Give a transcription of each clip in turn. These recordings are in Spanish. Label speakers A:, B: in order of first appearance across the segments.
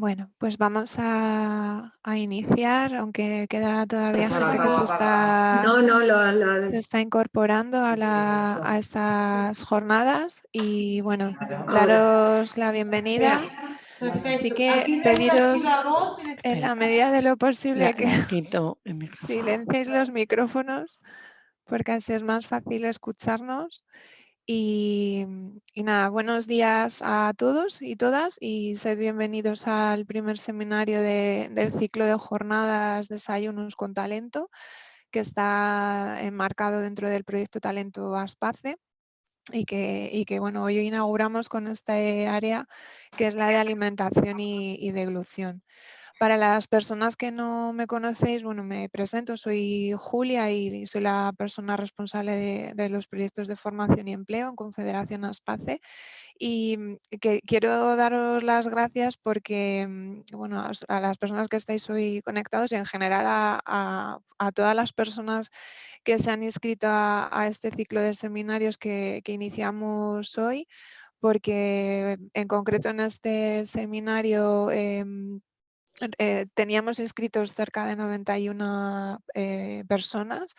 A: Bueno, pues vamos a, iniciar, aunque queda todavía gente que se está, se está incorporando a, la, estas jornadas y bueno, daros la bienvenida. Así que pediros en la medida de lo posible que silenciéis los micrófonos porque así es más fácil escucharnos. Y, nada, buenos días a todos y todas y sed bienvenidos al primer seminario del ciclo de jornadas Desayunos con Talento que está enmarcado dentro del proyecto Talento Aspace y que, y que bueno, hoy inauguramos con este área que es la de alimentación y, y deglución. Para las personas que no me conocéis, bueno, me presento, soy Julia y soy la persona responsable de, los proyectos de formación y empleo en Confederación Aspace. Y mm, quiero daros las gracias porque, mm, bueno, a, las personas que estáis hoy conectados y en general a, todas las personas que se han inscrito a, este ciclo de seminarios que, iniciamos hoy porque en concreto en este seminario em, eh, teníamos inscritos cerca de 91 eh, personas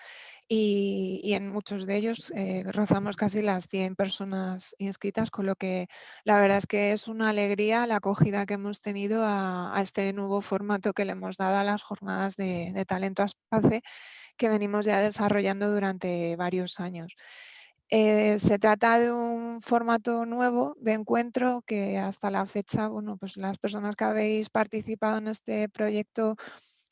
A: y, en muchos de ellos eh, rozamos casi las 100 personas inscritas, con lo que la verdad es que es una alegría la acogida que hemos tenido a, este nuevo formato que le hemos dado a las jornadas de, de talento Aspace que venimos ya desarrollando durante varios años. Eh, se trata de un formato nuevo de encuentro que hasta la fecha, bueno, pues las personas que habéis participado en este proyecto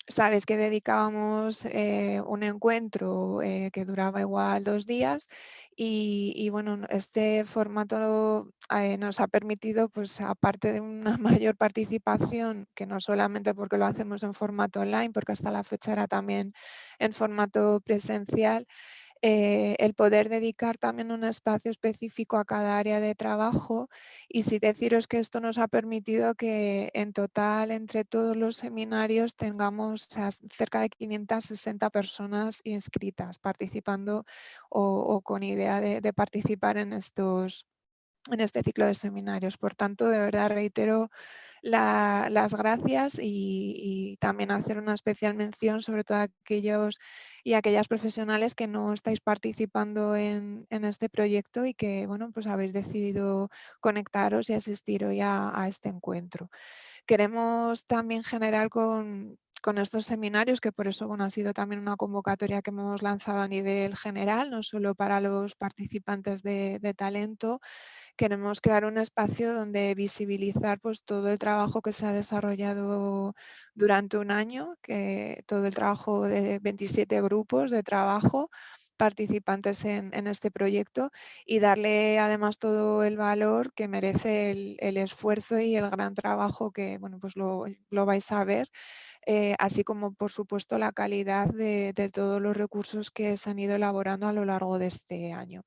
A: sabéis que dedicábamos eh, un encuentro eh, que duraba igual dos días y, bueno, este formato nos ha permitido, pues aparte de una mayor participación, que no solamente porque lo hacemos en formato online, porque hasta la fecha era también en formato presencial, eh, el poder dedicar también un espacio específico a cada área de trabajo y si deciros que esto nos ha permitido que en total entre todos los seminarios tengamos cerca de 560 personas inscritas participando o, con idea de, participar en, estos, en este ciclo de seminarios. Por tanto, de verdad reitero las gracias y, también hacer una especial mención sobre todo a aquellos y aquellas profesionales que no estáis participando en, este proyecto y que bueno, pues habéis decidido conectaros y asistir hoy a, este encuentro. Queremos también generar con, estos seminarios, que por eso bueno, ha sido también una convocatoria que hemos lanzado a nivel general, no solo para los participantes de talento, queremos crear un espacio donde visibilizar pues, todo el trabajo que se ha desarrollado durante un año, que todo el trabajo de 27 grupos de trabajo participantes en, este proyecto y darle además todo el valor que merece el, esfuerzo y el gran trabajo que bueno, pues lo, vais a ver, eh, así como por supuesto la calidad de todos los recursos que se han ido elaborando a lo largo de este año.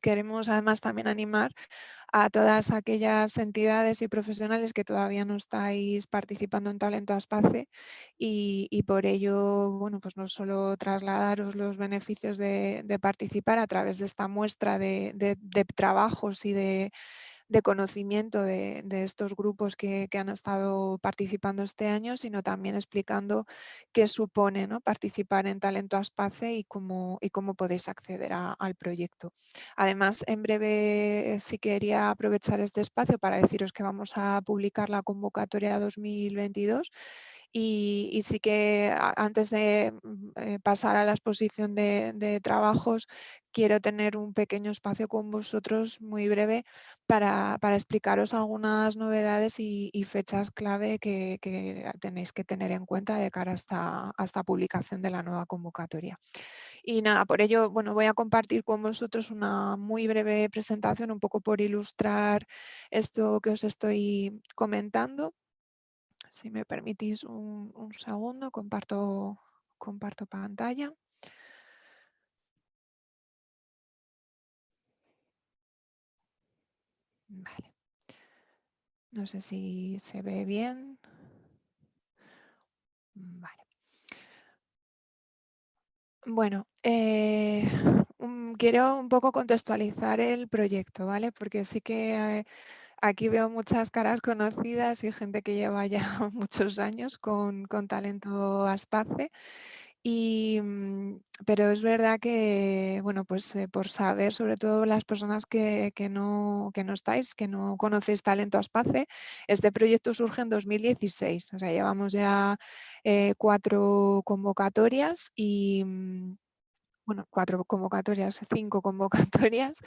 A: Queremos además también animar a todas aquellas entidades y profesionales que todavía no estáis participando en Talento Aspace y, y por ello, bueno, pues no solo trasladaros los beneficios de, participar a través de esta muestra de trabajos y de de conocimiento de, estos grupos que, han estado participando este año, sino también explicando qué supone ¿no? participar en Talento Aspace y cómo, y cómo podéis acceder al proyecto. Además, en breve eh, sí quería aprovechar este espacio para deciros que vamos a publicar la convocatoria 2022 y, sí que antes de mm, eh, pasar a la exposición de, trabajos, quiero tener un pequeño espacio con vosotros muy breve para, explicaros algunas novedades y, fechas clave que, tenéis que tener en cuenta de cara a esta, publicación de la nueva convocatoria. Y nada, por ello, bueno, voy a compartir con vosotros una muy breve presentación, un poco por ilustrar esto que os estoy comentando. Si me permitís un, segundo, comparto, comparto pantalla. Vale. No sé si se ve bien. Vale. Bueno, eh, quiero un poco contextualizar el proyecto, ¿vale? Porque sí que Aquí veo muchas caras conocidas y gente que lleva ya muchos años con, talento Aspace. Y, mm, pero es verdad que, bueno, pues eh, por saber, sobre todo las personas que, no, que no estáis, que no conocéis Talento Aspace, este proyecto surge en 2016, o sea, llevamos ya eh, cuatro convocatorias y, mm, bueno, cuatro convocatorias, cinco convocatorias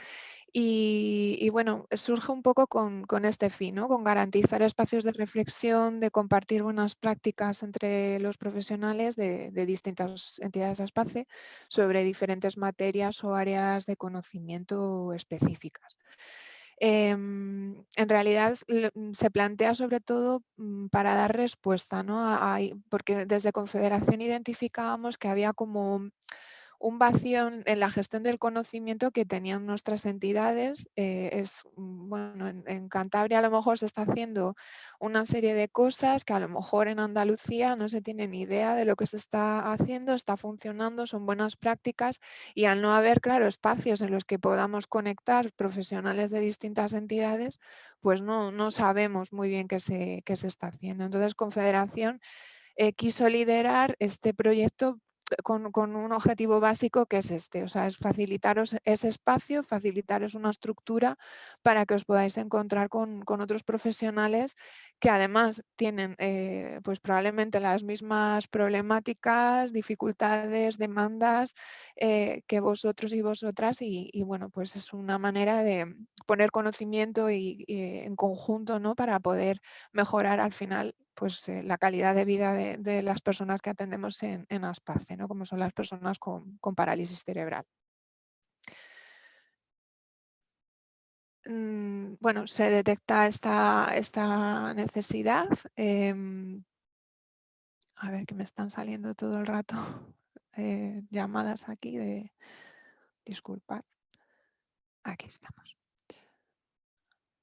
A: y, bueno, surge un poco con, este fin, ¿no? con garantizar espacios de reflexión, de compartir buenas prácticas entre los profesionales de, distintas entidades de espacio sobre diferentes materias o áreas de conocimiento específicas. Em, en realidad se plantea sobre todo mm, para dar respuesta, ¿no? porque desde Confederación identificábamos que había como un vacío en la gestión del conocimiento que tenían nuestras entidades. Eh, es, mm, bueno, en, Cantabria a lo mejor se está haciendo una serie de cosas que a lo mejor en Andalucía no se tiene ni idea de lo que se está haciendo, está funcionando, son buenas prácticas y al no haber, claro, espacios en los que podamos conectar profesionales de distintas entidades, pues no, no sabemos muy bien qué se, qué se está haciendo. Entonces, Confederación eh, quiso liderar este proyecto con, un objetivo básico que es este, o sea, es facilitaros ese espacio, facilitaros una estructura para que os podáis encontrar con, otros profesionales que además tienen eh, pues probablemente las mismas problemáticas, dificultades, demandas eh, que vosotros y vosotras y, bueno, pues es una manera de poner conocimiento y, en conjunto ¿no? para poder mejorar al final pues, eh, la calidad de vida de, las personas que atendemos en, en ASPACE, ¿no? como son las personas con, parálisis cerebral. Mm, bueno, se detecta esta, esta necesidad. Em, a ver que me están saliendo todo el rato eh, llamadas aquí de disculpar. Aquí estamos.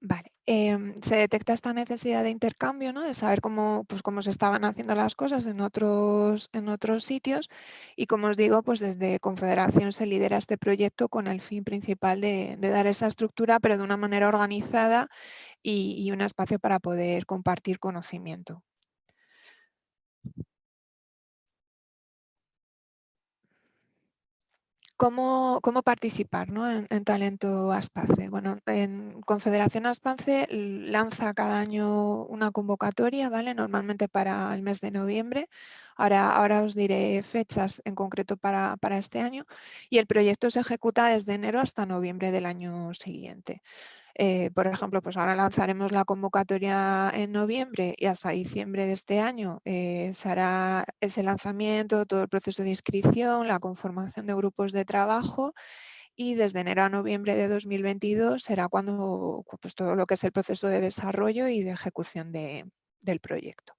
A: Vale, em, se detecta esta necesidad de intercambio, ¿no? de saber cómo, pues, cómo se estaban haciendo las cosas en otros, en otros sitios y como os digo, pues desde Confederación se lidera este proyecto con el fin principal de, dar esa estructura, pero de una manera organizada y un espacio para poder compartir conocimiento. ¿Cómo, participar en, Talento Aspace? Bueno, en Confederación Aspace lanza cada año una convocatoria, ¿vale? Normalmente para el mes de noviembre. Ahora, ahora os diré fechas en concreto para, para este año. Y el proyecto se ejecuta desde enero hasta noviembre del año siguiente. Eh, por ejemplo, pues ahora lanzaremos la convocatoria en noviembre y hasta diciembre de este año eh, se hará ese lanzamiento, todo el proceso de inscripción, la conformación de grupos de trabajo y desde enero a noviembre de 2022 será cuando pues, todo lo que es el proceso de desarrollo y de ejecución del proyecto.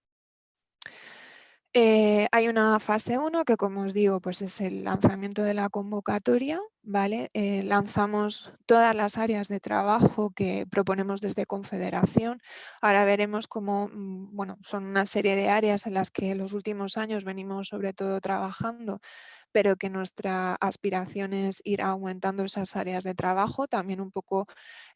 A: Eh, hay una fase 1 que, como os digo, pues es el lanzamiento de la convocatoria. ¿vale? Eh, lanzamos todas las áreas de trabajo que proponemos desde Confederación. Ahora veremos cómo mm, bueno, son una serie de áreas en las que en los últimos años venimos sobre todo trabajando pero que nuestra aspiración es ir aumentando esas áreas de trabajo, también un poco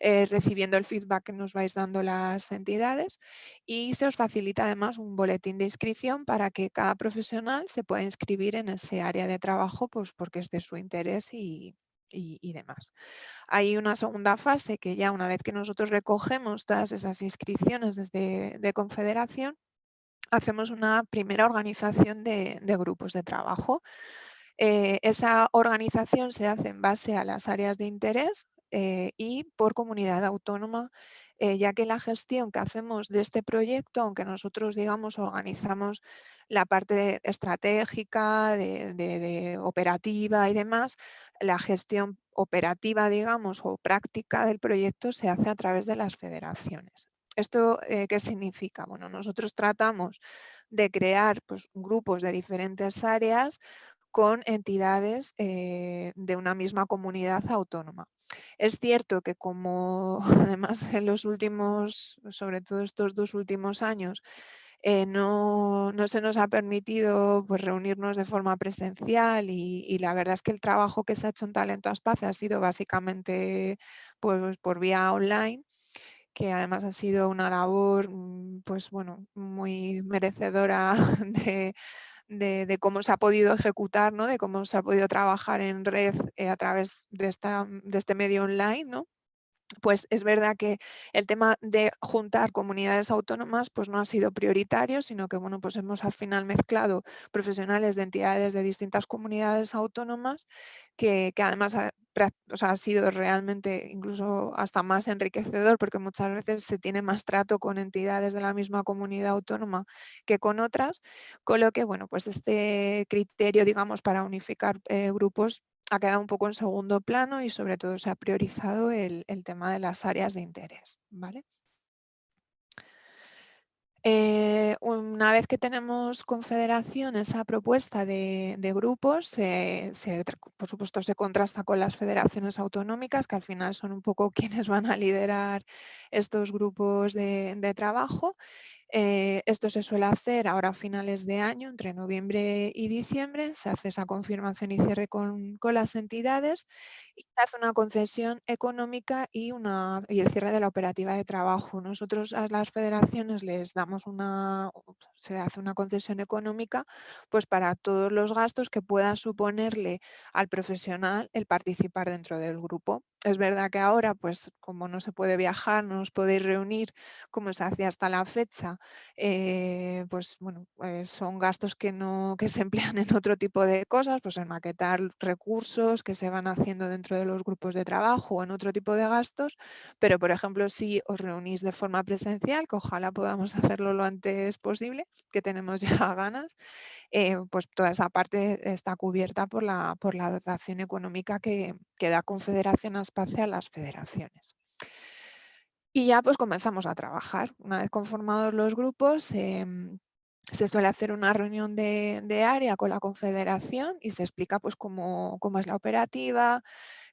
A: eh, recibiendo el feedback que nos vais dando las entidades y se os facilita además un boletín de inscripción para que cada profesional se pueda inscribir en ese área de trabajo pues porque es de su interés y, demás. Hay una segunda fase que ya una vez que nosotros recogemos todas esas inscripciones desde de Confederación, hacemos una primera organización de grupos de trabajo eh, esa organización se hace en base a las áreas de interés eh, y por comunidad autónoma, eh, ya que la gestión que hacemos de este proyecto, aunque nosotros digamos organizamos la parte estratégica, de, operativa y demás, la gestión operativa, digamos, o práctica del proyecto se hace a través de las federaciones. ¿Esto qué significa? Bueno, nosotros tratamos de crear pues, grupos de diferentes áreas con entidades eh, de una misma comunidad autónoma. Es cierto que como además en los últimos, sobre todo estos dos últimos años, eh, no, se nos ha permitido pues, reunirnos de forma presencial y, la verdad es que el trabajo que se ha hecho en Talento Aspace ha sido básicamente pues, por vía online que además ha sido una labor mm, pues bueno, muy merecedora de, cómo se ha podido ejecutar, ¿no? de cómo se ha podido trabajar en red eh, a través de, esta, de este medio online. ¿no? Pues es verdad que el tema de juntar comunidades autónomas pues no ha sido prioritario, sino que bueno, pues hemos al final mezclado profesionales de entidades de distintas comunidades autónomas que, además ha, ha, sido realmente incluso hasta más enriquecedor porque muchas veces se tiene más trato con entidades de la misma comunidad autónoma que con otras, con lo que bueno, pues este criterio digamos para unificar eh, grupos ha quedado un poco en segundo plano y sobre todo se ha priorizado el, tema de las áreas de interés. ¿vale? Eh, una vez que tenemos confederación, esa propuesta de, grupos, por supuesto se contrasta con las federaciones autonómicas, que al final son un poco quienes van a liderar estos grupos de trabajo eh, esto se suele hacer ahora a finales de año, entre noviembre y diciembre, se hace esa confirmación y cierre con, las entidades y se hace una concesión económica y, y el cierre de la operativa de trabajo. Nosotros a las federaciones les damos una, se hace una concesión económica pues para todos los gastos que pueda suponerle al profesional el participar dentro del grupo. Es verdad que ahora, pues como no se puede viajar, no os podéis reunir como se hacía hasta la fecha, eh, pues bueno, pues son gastos que, no, que se emplean en otro tipo de cosas, pues en maquetar recursos que se van haciendo dentro de los grupos de trabajo o en otro tipo de gastos, pero por ejemplo si os reunís de forma presencial, que ojalá podamos hacerlo lo antes posible, que tenemos ya ganas, eh, pues toda esa parte está cubierta por la, por la dotación económica que, que da Confederación A las federaciones. Y ya pues comenzamos a trabajar. Una vez conformados los grupos, em, se suele hacer una reunión de, área con la confederación y se explica pues cómo, cómo es la operativa,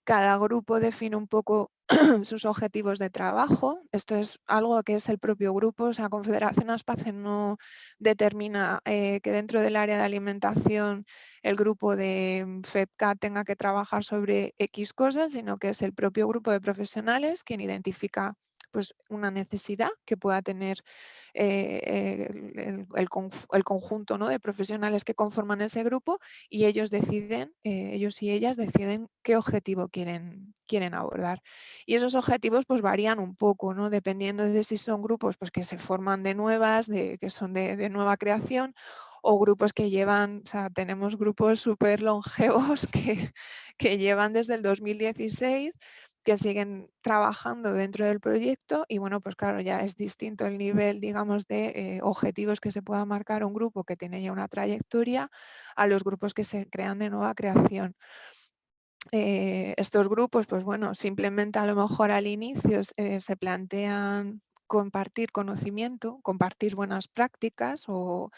A: cada grupo define un poco sus objetivos de trabajo. Esto es algo que es el propio grupo, o sea, Confederación Aspace no determina eh, que dentro del área de alimentación el grupo de FEPCA tenga que trabajar sobre X cosas, sino que es el propio grupo de profesionales quien identifica pues, una necesidad que pueda tener eh, el, conjunto ¿no? de profesionales que conforman ese grupo y ellos deciden, eh, ellos y ellas deciden qué objetivo quieren, quieren abordar. Y esos objetivos pues varían un poco, ¿no? dependiendo de si son grupos pues, que se forman de nuevas, de, que son de, nueva creación o grupos que llevan, tenemos grupos súper longevos que, que llevan desde el 2016 que siguen trabajando dentro del proyecto y bueno, pues claro, ya es distinto el nivel, digamos, de eh, objetivos que se pueda marcar un grupo que tiene ya una trayectoria a los grupos que se crean de nueva creación. Eh, estos grupos, pues bueno, simplemente a lo mejor al inicio eh, se plantean compartir conocimiento, compartir buenas prácticas o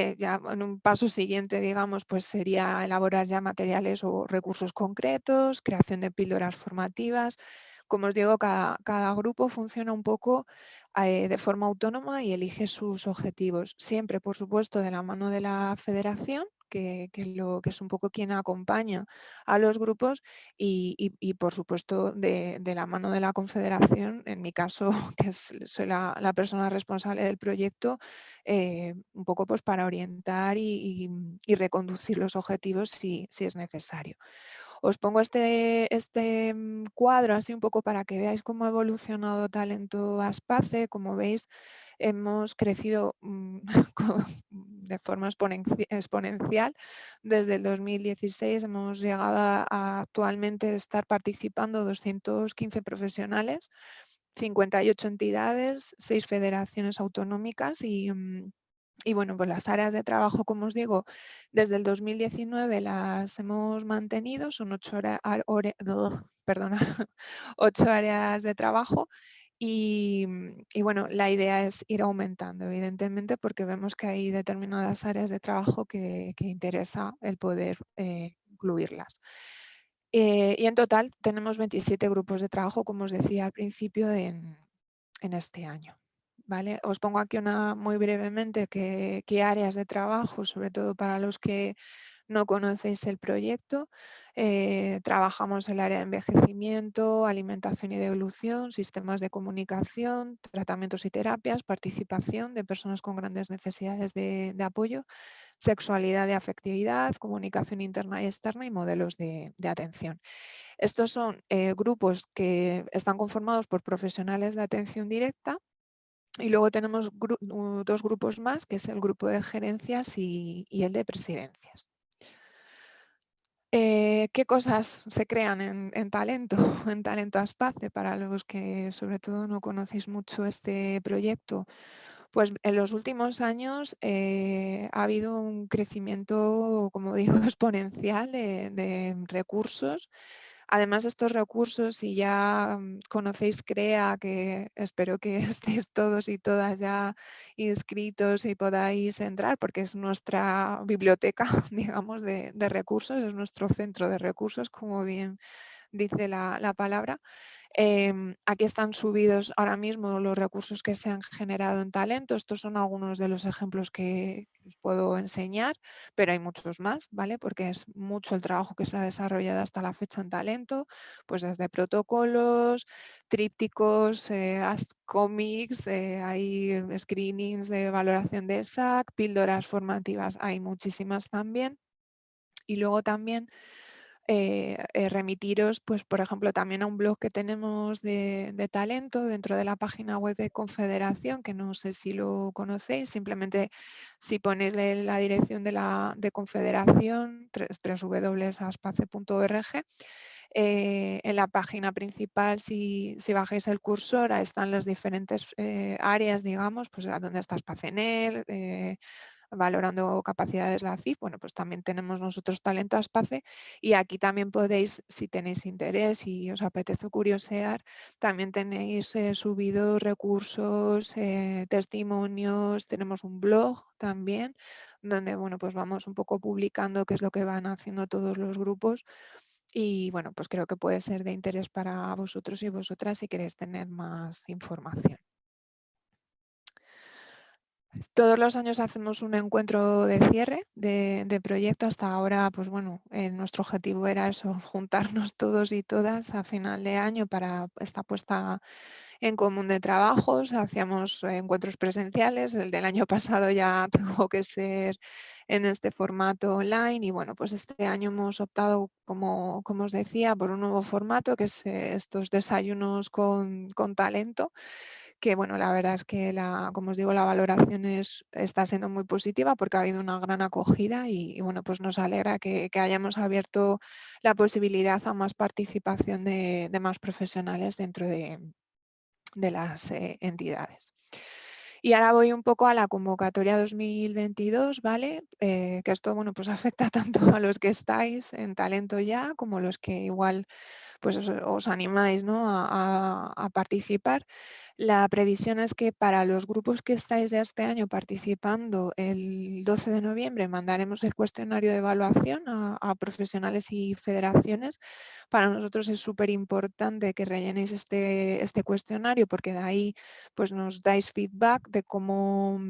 A: eh, ya en un paso siguiente, digamos, pues sería elaborar ya materiales o recursos concretos, creación de píldoras formativas. Como os digo, cada, grupo funciona un poco eh, de forma autónoma y elige sus objetivos. Siempre, por supuesto, de la mano de la federación, que, es un poco quien acompaña a los grupos y, por supuesto de, la mano de la confederación, en mi caso que soy la, persona responsable del proyecto, eh, un poco pues para orientar y, reconducir los objetivos si es necesario. Os pongo este, este mm, cuadro así un poco para que veáis cómo ha evolucionado Talento Aspace. Como veis, hemos crecido mm, de forma exponencial. Desde el 2016 hemos llegado a, actualmente estar participando 215 profesionales, 58 entidades, 6 federaciones autonómicas y, mm, y bueno, pues las áreas de trabajo, como os digo, desde el 2019 las hemos mantenido, son ocho, áreas de Mm, y, bueno, la idea es ir aumentando, evidentemente, porque vemos que hay determinadas áreas de trabajo que, interesa el poder eh, incluirlas. Eh, y en total tenemos 27 grupos de trabajo, como os decía al principio, en, este año. Os pongo aquí una muy brevemente qué áreas de trabajo, sobre todo para los que no conocéis el proyecto. Eh, trabajamos el área de envejecimiento, alimentación y devolución, sistemas de comunicación, tratamientos y terapias, participación de personas con grandes necesidades de, apoyo, sexualidad y afectividad, comunicación interna y externa y modelos de, atención. Estos son eh, grupos que están conformados por profesionales de atención directa y luego tenemos dos grupos más, que es el grupo de gerencias y el de presidencias. Eh, ¿Qué cosas se crean en, Talento, en Talento Aspace? Para los que sobre todo no conocéis mucho este proyecto, pues en los últimos años eh, ha habido un crecimiento, como digo, exponencial de recursos Además, estos recursos, si ya mm, conocéis CREA, que espero que estéis todos y todas ya inscritos y podáis entrar, porque es nuestra biblioteca, digamos, de, recursos, es nuestro centro de recursos, como bien dice la palabra. Em, aquí están subidos ahora mismo los recursos que se han generado en talento. Estos son algunos de los ejemplos que os puedo enseñar, pero hay muchos más, ¿vale? Porque es mucho el trabajo que se ha desarrollado hasta la fecha en talento, pues desde protocolos, trípticos, eh, cómics, eh, hay screenings de valoración de SAC, píldoras formativas, hay muchísimas también. Y luego también eh, eh, remitiros, pues, por ejemplo, también a un blog que tenemos de, talento dentro de la página web de Confederación, que no sé si lo conocéis, simplemente si ponéis la dirección de la de Confederación, www.aspace.org, eh, en la página principal, si, bajáis el cursor, ahí están las diferentes áreas, digamos, pues donde está Spacenel, valorando capacidades de la CIF, bueno, pues también tenemos nosotros Talento a Aspace y aquí también podéis, si tenéis interés y os apetece curiosear, también tenéis eh, subidos recursos, eh, testimonios, tenemos un blog también, donde, bueno, pues vamos un poco publicando qué es lo que van haciendo todos los grupos y, bueno, pues creo que puede ser de interés para vosotros y vosotras si queréis tener más información. Todos los años hacemos un encuentro de cierre de, proyecto. Hasta ahora, pues bueno, eh, nuestro objetivo era eso, juntarnos todos y todas a final de año para esta puesta en común de trabajos. Hacíamos encuentros presenciales. El del año pasado ya tuvo que ser en este formato online y bueno, pues este año hemos optado, como, como os decía, por un nuevo formato que es eh, estos desayunos con, con talento que bueno, la verdad es que, la, como os digo, la valoración es, está siendo muy positiva porque ha habido una gran acogida y, bueno, pues nos alegra que, hayamos abierto la posibilidad a más participación de, más profesionales dentro de, las eh, entidades. Y ahora voy un poco a la convocatoria 2022, ¿vale? Eh, que esto, bueno, pues afecta tanto a los que estáis en talento ya como los que igual pues os, animáis ¿no? a, participar. La previsión es que para los grupos que estáis de este año participando, el 12 de noviembre mandaremos el cuestionario de evaluación a, profesionales y federaciones. Para nosotros es súper importante que rellenéis este, este cuestionario porque de ahí pues, nos dais feedback de cómo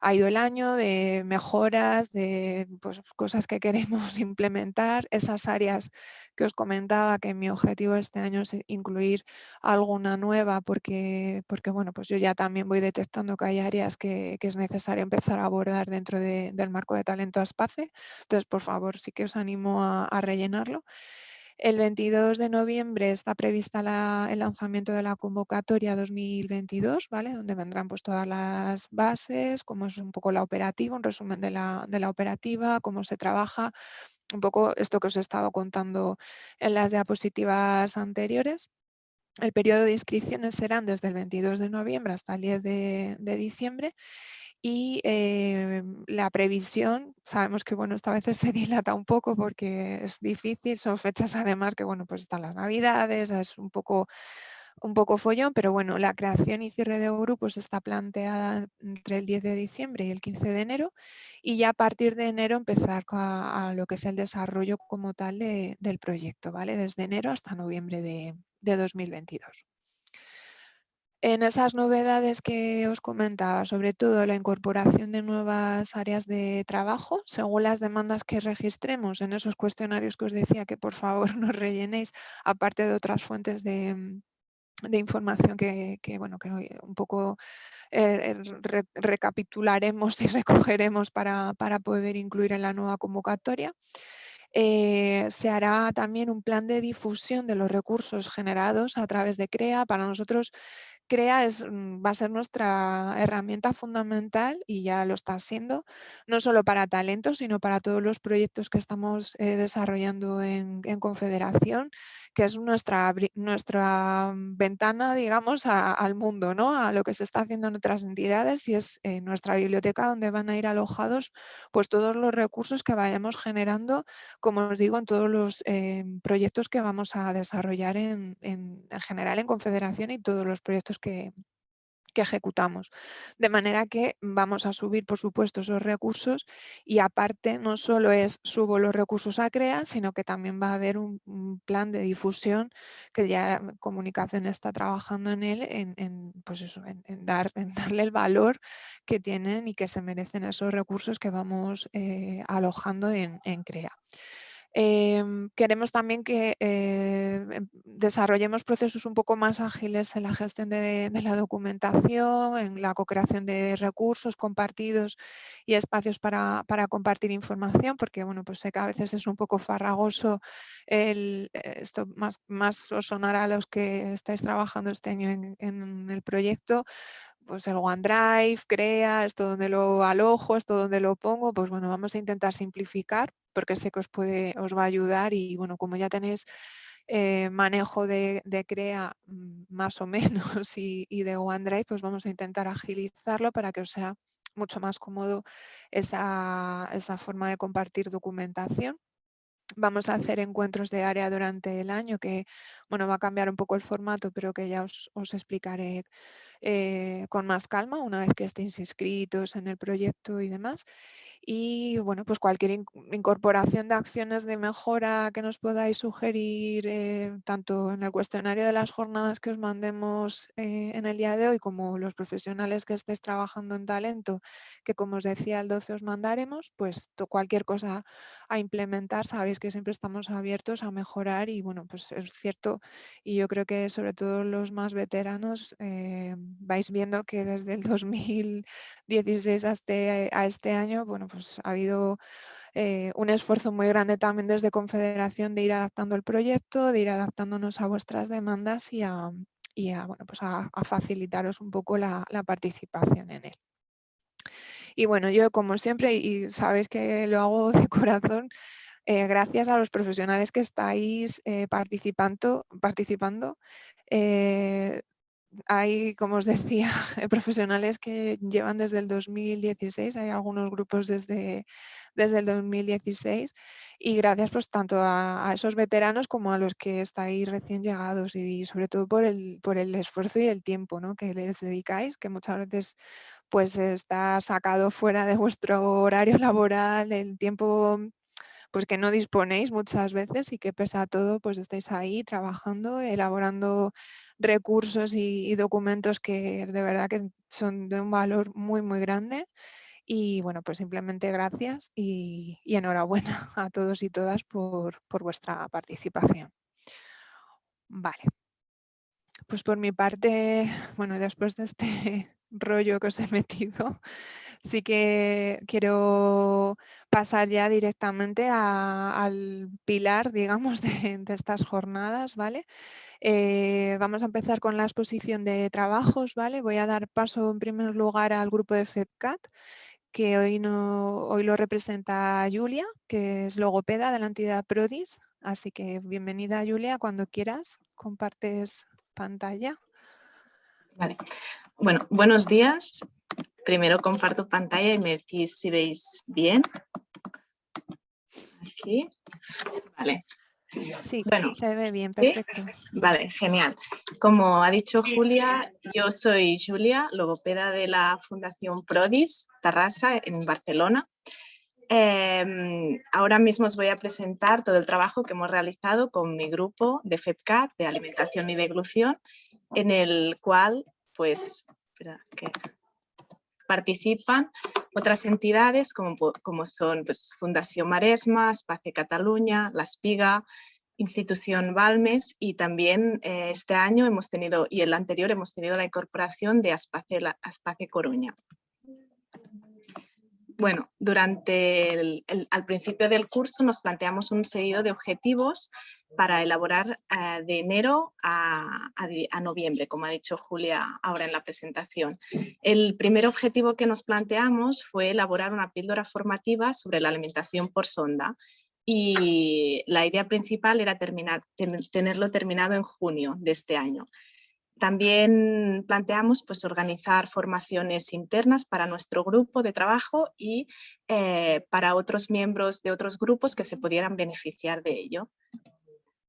A: ha ido el año, de mejoras, de pues, cosas que queremos implementar, esas áreas que os comentaba que mi objetivo este año es incluir alguna nueva porque, porque bueno, pues yo ya también voy detectando que hay áreas que, es necesario empezar a abordar dentro del marco de talento ASPACE. Entonces, por favor, sí que os animo a, rellenarlo. El 22 de noviembre está prevista el lanzamiento de la convocatoria 2022, ¿vale? donde vendrán pues, todas las bases, cómo es un poco la operativa, un resumen de la, de la operativa, cómo se trabaja, un poco esto que os he estado contando en las diapositivas anteriores. El periodo de inscripciones serán desde el 22 de noviembre hasta el 10 de, diciembre y eh, la previsión, sabemos que bueno, esta vez se dilata un poco porque es difícil, son fechas además que bueno, pues están las navidades, es un poco un poco follón, pero bueno, la creación y cierre de grupos está planteada entre el 10 de diciembre y el 15 de enero y ya a partir de enero empezar a, lo que es el desarrollo como tal del proyecto, ¿vale? Desde enero hasta noviembre de, 2022. En esas novedades que os comentaba, sobre todo la incorporación de nuevas áreas de trabajo, según las demandas que registremos en esos cuestionarios que os decía que por favor nos rellenéis, aparte de otras fuentes de, información que, bueno, que un poco eh, recapitularemos y recogeremos para, para poder incluir en la nueva convocatoria. Eh, se hará también un plan de difusión de los recursos generados a través de CREA. Para nosotros CREA es, mm, va a ser nuestra herramienta fundamental y ya lo está siendo, no solo para talentos, sino para todos los proyectos que estamos eh, desarrollando en, Confederación, que es nuestra, nuestra ventana, digamos, al mundo, ¿no? a lo que se está haciendo en otras entidades y es eh, nuestra biblioteca donde van a ir alojados pues, todos los recursos que vayamos generando, como os digo, en todos los eh, proyectos que vamos a desarrollar en, en general en Confederación y todos los proyectos que, ejecutamos. De manera que vamos a subir, por supuesto, esos recursos y aparte no solo es subo los recursos a CREA, sino que también va a haber un, plan de difusión que ya Comunicación está trabajando en él, en, pues en, dar, darle el valor que tienen y que se merecen esos recursos que vamos eh, alojando en CREA. Em, queremos también que eh, em, desarrollemos procesos un poco más ágiles en la gestión de, la documentación, en la co-creación de recursos compartidos y espacios para, compartir información, porque bueno, pues sé que a veces es un poco farragoso el, esto más, más os sonará a los que estáis trabajando este año en el proyecto, pues el OneDrive, crea, esto donde lo alojo, esto donde lo pongo, pues bueno, vamos a intentar simplificar porque sé que os, puede, os va a ayudar y bueno, como ya tenéis eh, manejo de, crea mm, más o menos y, de OneDrive, pues vamos a intentar agilizarlo para que os sea mucho más cómodo esa, esa forma de compartir documentación. Vamos a hacer encuentros de área durante el año que bueno, va a cambiar un poco el formato, pero que ya os, os explicaré eh, con más calma una vez que estéis inscritos en el proyecto y demás. Y bueno, pues cualquier incorporación de acciones de mejora que nos podáis sugerir, eh, tanto en el cuestionario de las jornadas que os mandemos eh, en el día de hoy, como los profesionales que estéis trabajando en talento, que como os decía el 12 os mandaremos, pues cualquier cosa a implementar, sabéis que siempre estamos abiertos a mejorar y bueno, pues es cierto y yo creo que sobre todo los más veteranos eh, vais viendo que desde el 2016 a este, a este año, bueno, pues ha habido eh, un esfuerzo muy grande también desde Confederación de ir adaptando el proyecto, de ir adaptándonos a vuestras demandas y a, bueno, pues a, facilitaros un poco la, participación en él. Y bueno, yo como siempre, y sabéis que lo hago de corazón, eh, gracias a los profesionales que estáis eh, participando, participando hay, como os decía, profesionales que llevan desde el 2016, hay algunos grupos desde, desde el 2016 y gracias pues tanto a, esos veteranos como a los que estáis recién llegados y sobre todo por el, por el esfuerzo y el tiempo ¿no? que les dedicáis, que muchas veces pues está sacado fuera de vuestro horario laboral, el tiempo pues que no disponéis muchas veces y que pese a todo pues estáis ahí trabajando, elaborando recursos y, documentos que de verdad que son de un valor muy, muy grande. Y bueno, pues simplemente gracias y, enhorabuena a todos y todas por, vuestra participación. Vale. Pues por mi parte, bueno, después de este rollo que os he metido, sí que quiero pasar ya directamente al pilar, digamos, de, estas jornadas, ¿vale? Eh, vamos a empezar con la exposición de trabajos, ¿vale? Voy a dar paso en primer lugar al grupo de FEDCAT, que hoy, no, hoy lo representa Julia, que es logopeda de la entidad PRODIS. Así que bienvenida Julia, cuando quieras, compartes pantalla.
B: Vale. Bueno, buenos días. Primero comparto pantalla y me decís si veis bien. Aquí. Vale.
A: Sí, bueno, se ve bien, perfecto.
B: Vale, genial. Como ha dicho Julia, yo soy Julia, logopeda de la Fundación Prodis Tarrasa en Barcelona. Em, ahora mismo os voy a presentar todo el trabajo que hemos realizado con mi grupo de FEPCAT de alimentación y deglución, en el cual pues que participan otras entidades como, como son pues, Fundación Maresma, Espacio Cataluña, La Espiga, institución Balmes y también eh, este año hemos tenido y el anterior hemos tenido la incorporación de Aspace, Aspace Coruña. Bueno, durante el, al principio del curso nos planteamos un seguido de objetivos para elaborar eh, de enero a, noviembre, como ha dicho Julia ahora en la presentación. El primer objetivo que nos planteamos fue elaborar una píldora formativa sobre la alimentación por sonda y la idea principal era tenerlo terminado en junio de este año. También planteamos pues, organizar formaciones internas para nuestro grupo de trabajo y eh, para otros miembros de otros grupos que se pudieran beneficiar de ello.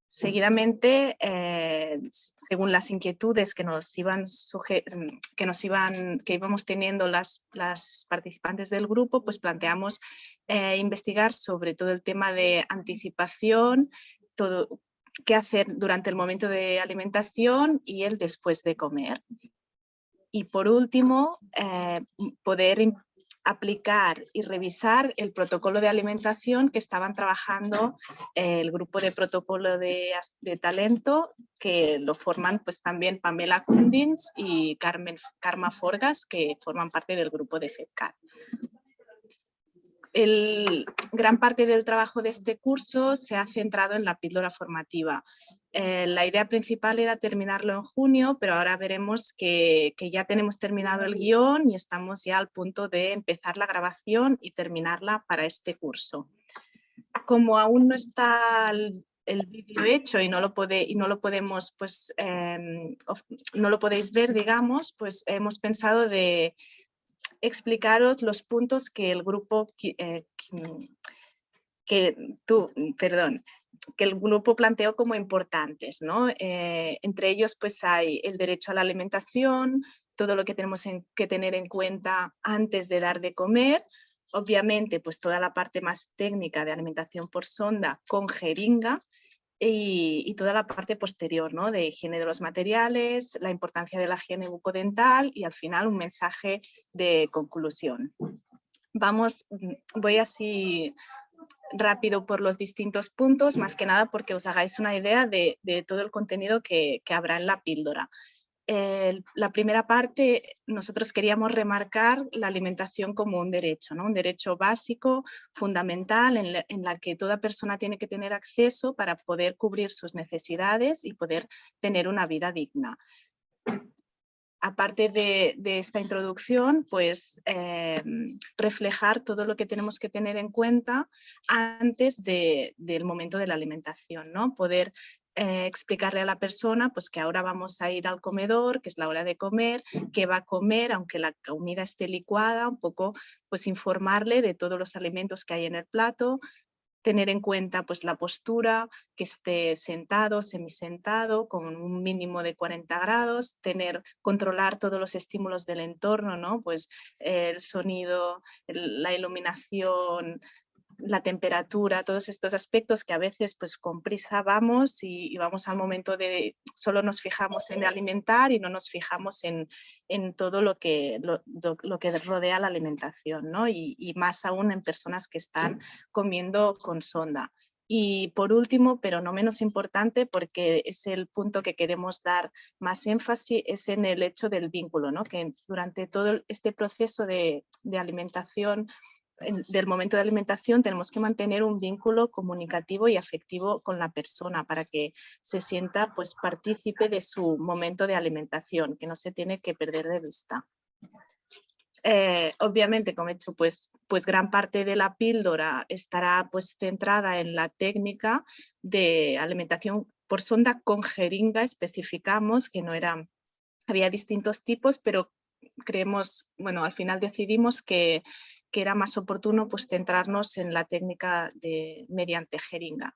B: Seguidamente, eh, según las inquietudes que nos iban que nos iban, que íbamos teniendo las, las participantes del grupo, pues planteamos eh, investigar sobre todo el tema de anticipación, todo, qué hacer durante el momento de alimentación y el después de comer. Y por último, eh, poder aplicar y revisar el protocolo de alimentación que estaban trabajando eh, el grupo de protocolo de, talento que lo forman pues también Pamela Kundins y Carmen, Karma Forgas que forman parte del grupo de FEDCAT. El, gran parte del trabajo de este curso se ha centrado en la píldora formativa. Eh, la idea principal era terminarlo en junio, pero ahora veremos que, ya tenemos terminado el guion y estamos ya al punto de empezar la grabación y terminarla para este curso. Como aún no está el, vídeo hecho y no lo, podemos, pues, em, no lo podéis ver, digamos, pues hemos pensado de, explicaros los puntos que el grupo, eh, que tú, perdón, que el grupo planteó como importantes, ¿no? Eh, entre ellos pues hay el derecho a la alimentación, todo lo que tenemos que tener en cuenta antes de dar de comer, obviamente pues toda la parte más técnica de alimentación por sonda con jeringa, y, toda la parte posterior ¿no? de higiene de los materiales, la importancia de la higiene bucodental y al final un mensaje de conclusión. Vamos, mm, voy así rápido por los distintos puntos, más que nada porque os hagáis una idea de, todo el contenido que, que habrá en la píldora la primera parte, nosotros queríamos remarcar la alimentación como un derecho, ¿no? un derecho básico, fundamental, en la, que toda persona tiene que tener acceso para poder cubrir sus necesidades y poder tener una vida digna. Aparte de, esta introducción, pues em, reflejar todo lo que tenemos que tener en cuenta antes del momento de la alimentación, ¿no? poder eh, explicarle a la persona pues que ahora vamos a ir al comedor, que es la hora de comer, que va a comer, aunque la comida esté licuada, un poco pues informarle de todos los alimentos que hay en el plato, tener en cuenta pues la postura, que esté sentado, semisentado, con un mínimo de 40 grados, tener, controlar todos los estímulos del entorno, ¿no? pues el sonido, la iluminación, la temperatura, todos estos aspectos que a veces pues con prisa vamos y, vamos al momento de solo nos fijamos en alimentar y no nos fijamos en, todo lo que, lo, que rodea la alimentación ¿no? y, más aún en personas que están comiendo con sonda. Y por último, pero no menos importante, porque es el punto que queremos dar más énfasis, es en el hecho del vínculo, ¿no? que durante todo este proceso de, de alimentación del momento de alimentación tenemos que mantener un vínculo comunicativo y afectivo con la persona para que se sienta pues partícipe de su momento de alimentación, que no se tiene que perder de vista. Eh, obviamente, como he dicho, pues, pues gran parte de la píldora estará pues centrada en la técnica de alimentación por sonda con jeringa, especificamos que no eran, había distintos tipos, pero creemos, bueno, al final decidimos que que era más oportuno pues, centrarnos en la técnica de, mediante jeringa.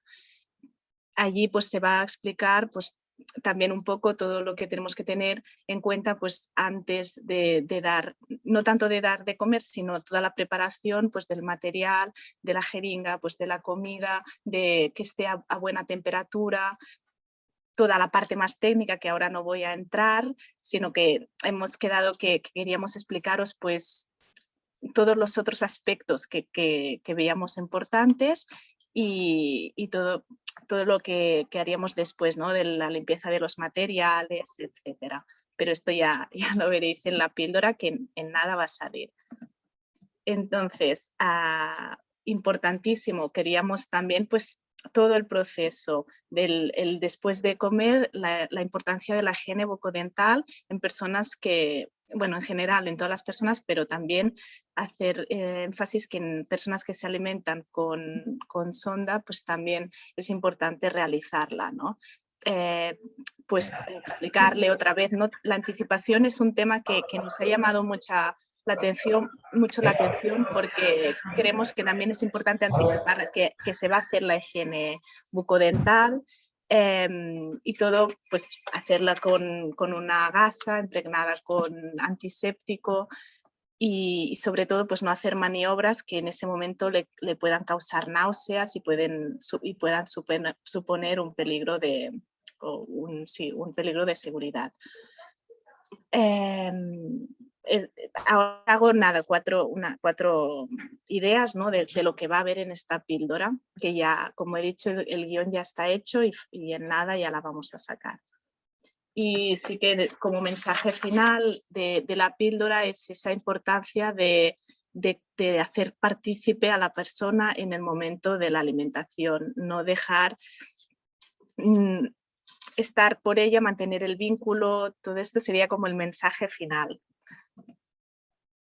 B: Allí pues, se va a explicar pues, también un poco todo lo que tenemos que tener en cuenta pues, antes de, dar, no tanto de dar de comer, sino toda la preparación pues, del material, de la jeringa, pues, de la comida, de que esté a, buena temperatura, toda la parte más técnica que ahora no voy a entrar, sino que hemos quedado que, queríamos explicaros pues todos los otros aspectos que, veíamos importantes y, todo, todo lo que, haríamos después, ¿no? de la limpieza de los materiales, etcétera. Pero esto ya, ya lo veréis en la píldora que en, nada va a salir. Entonces, ah, importantísimo, queríamos también pues todo el proceso del después de comer, la, importancia de la higiene bucodental en personas que, bueno, en general en todas las personas, pero también hacer eh, énfasis que en personas que se alimentan con, sonda, pues también es importante realizarla, ¿no? Eh, pues explicarle otra vez, ¿no? La anticipación es un tema que, que nos ha llamado mucha la atención, mucho la atención porque creemos que también es importante anticipar que, se va a hacer la higiene bucodental em, y todo pues hacerla con, con, una gasa impregnada con antiséptico y, sobre todo pues no hacer maniobras que en ese momento le, le puedan causar náuseas y, pueden, y puedan suponer un peligro de, un, sí, un peligro de seguridad. Em, ahora hago nada, cuatro, una, cuatro ideas ¿no? de, lo que va a haber en esta píldora, que ya, como he dicho, el, guion ya está hecho y, en nada ya la vamos a sacar. Y sí que como mensaje final de, la píldora es esa importancia de, de, hacer partícipe a la persona en el momento de la alimentación, no dejar mm, estar por ella, mantener el vínculo, todo esto sería como el mensaje final.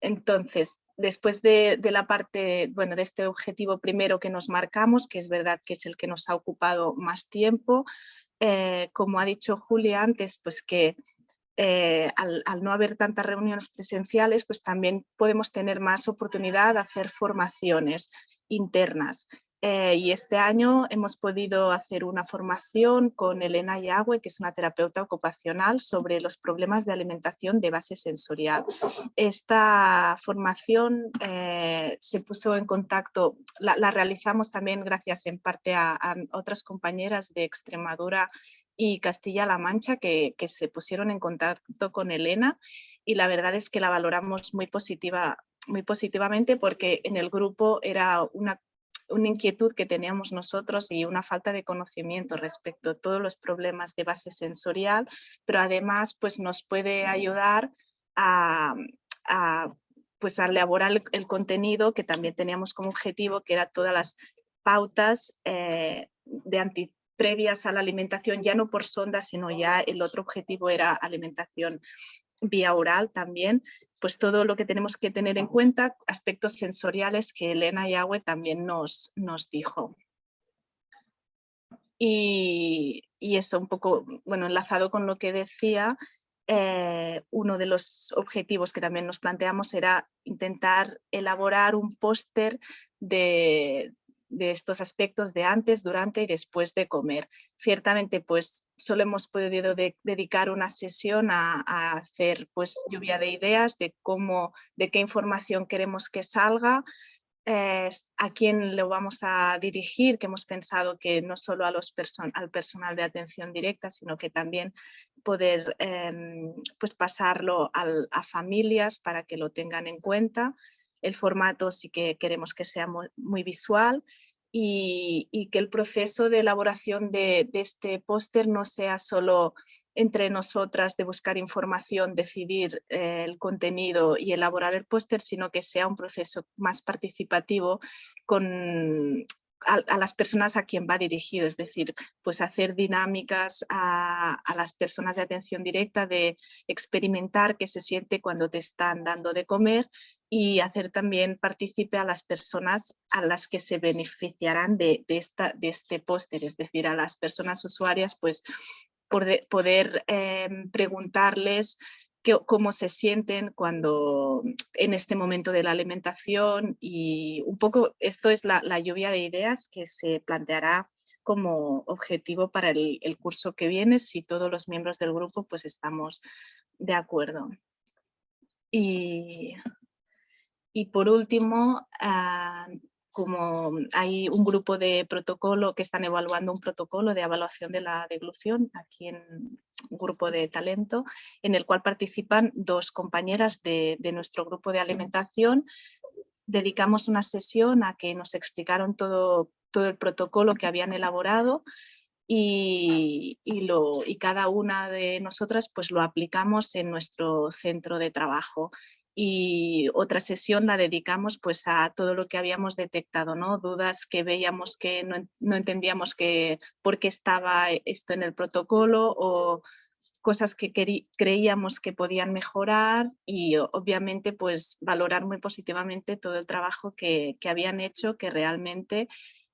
B: Entonces, después de, la parte, bueno, de este objetivo primero que nos marcamos, que es verdad que es el que nos ha ocupado más tiempo, eh, como ha dicho Julia antes, pues que eh, al, al, no haber tantas reuniones presenciales, pues también podemos tener más oportunidad de hacer formaciones internas. Eh, y este año hemos podido hacer una formación con Elena Yagüe, que es una terapeuta ocupacional, sobre los problemas de alimentación de base sensorial. Esta formación eh, se puso en contacto, la, realizamos también gracias en parte a, otras compañeras de Extremadura y Castilla-La Mancha que, que, se pusieron en contacto con Elena y la verdad es que la valoramos muy, positiva, muy positivamente porque en el grupo era una una inquietud que teníamos nosotros y una falta de conocimiento respecto a todos los problemas de base sensorial, pero además pues, nos puede ayudar a, pues, a elaborar el, contenido que también teníamos como objetivo, que era todas las pautas eh, de anti previas a la alimentación, ya no por sonda, sino ya el otro objetivo era alimentación vía oral también, pues todo lo que tenemos que tener en cuenta, aspectos sensoriales que Elena Yahweh también nos, nos dijo. Y, y, esto un poco, bueno, enlazado con lo que decía, eh, uno de los objetivos que también nos planteamos era intentar elaborar un póster de, de estos aspectos de antes, durante y después de comer. Ciertamente, pues solo hemos podido dedicar una sesión a, hacer pues lluvia de ideas de cómo, de qué información queremos que salga, eh, a quién lo vamos a dirigir, que hemos pensado que no solo a los al personal de atención directa, sino que también poder em, pues pasarlo a familias para que lo tengan en cuenta el formato sí que queremos que sea muy, visual y, que el proceso de elaboración de, este póster no sea solo entre nosotras de buscar información, decidir eh, el contenido y elaborar el póster, sino que sea un proceso más participativo con, a, las personas a quien va dirigido, es decir, pues hacer dinámicas a, a, las personas de atención directa de experimentar qué se siente cuando te están dando de comer y hacer también partícipe a las personas a las que se beneficiarán de, esta, de este póster, es decir, a las personas usuarias, pues poder, em, preguntarles cómo se sienten cuando en este momento de la alimentación y un poco esto es la, lluvia de ideas que se planteará como objetivo para el, el curso que viene si todos los miembros del grupo pues estamos de acuerdo. Y y por último, ah, como hay un grupo de protocolo que están evaluando un protocolo de evaluación de la deglución aquí en un grupo de talento en el cual participan dos compañeras de, nuestro grupo de alimentación. Dedicamos una sesión a que nos explicaron todo, todo el protocolo que habían elaborado y, y, cada una de nosotras pues lo aplicamos en nuestro centro de trabajo y otra sesión la dedicamos pues a todo lo que habíamos detectado, ¿no? dudas que veíamos que no, entendíamos que, por qué estaba esto en el protocolo o cosas que creíamos que podían mejorar y obviamente pues valorar muy positivamente todo el trabajo que, habían hecho que realmente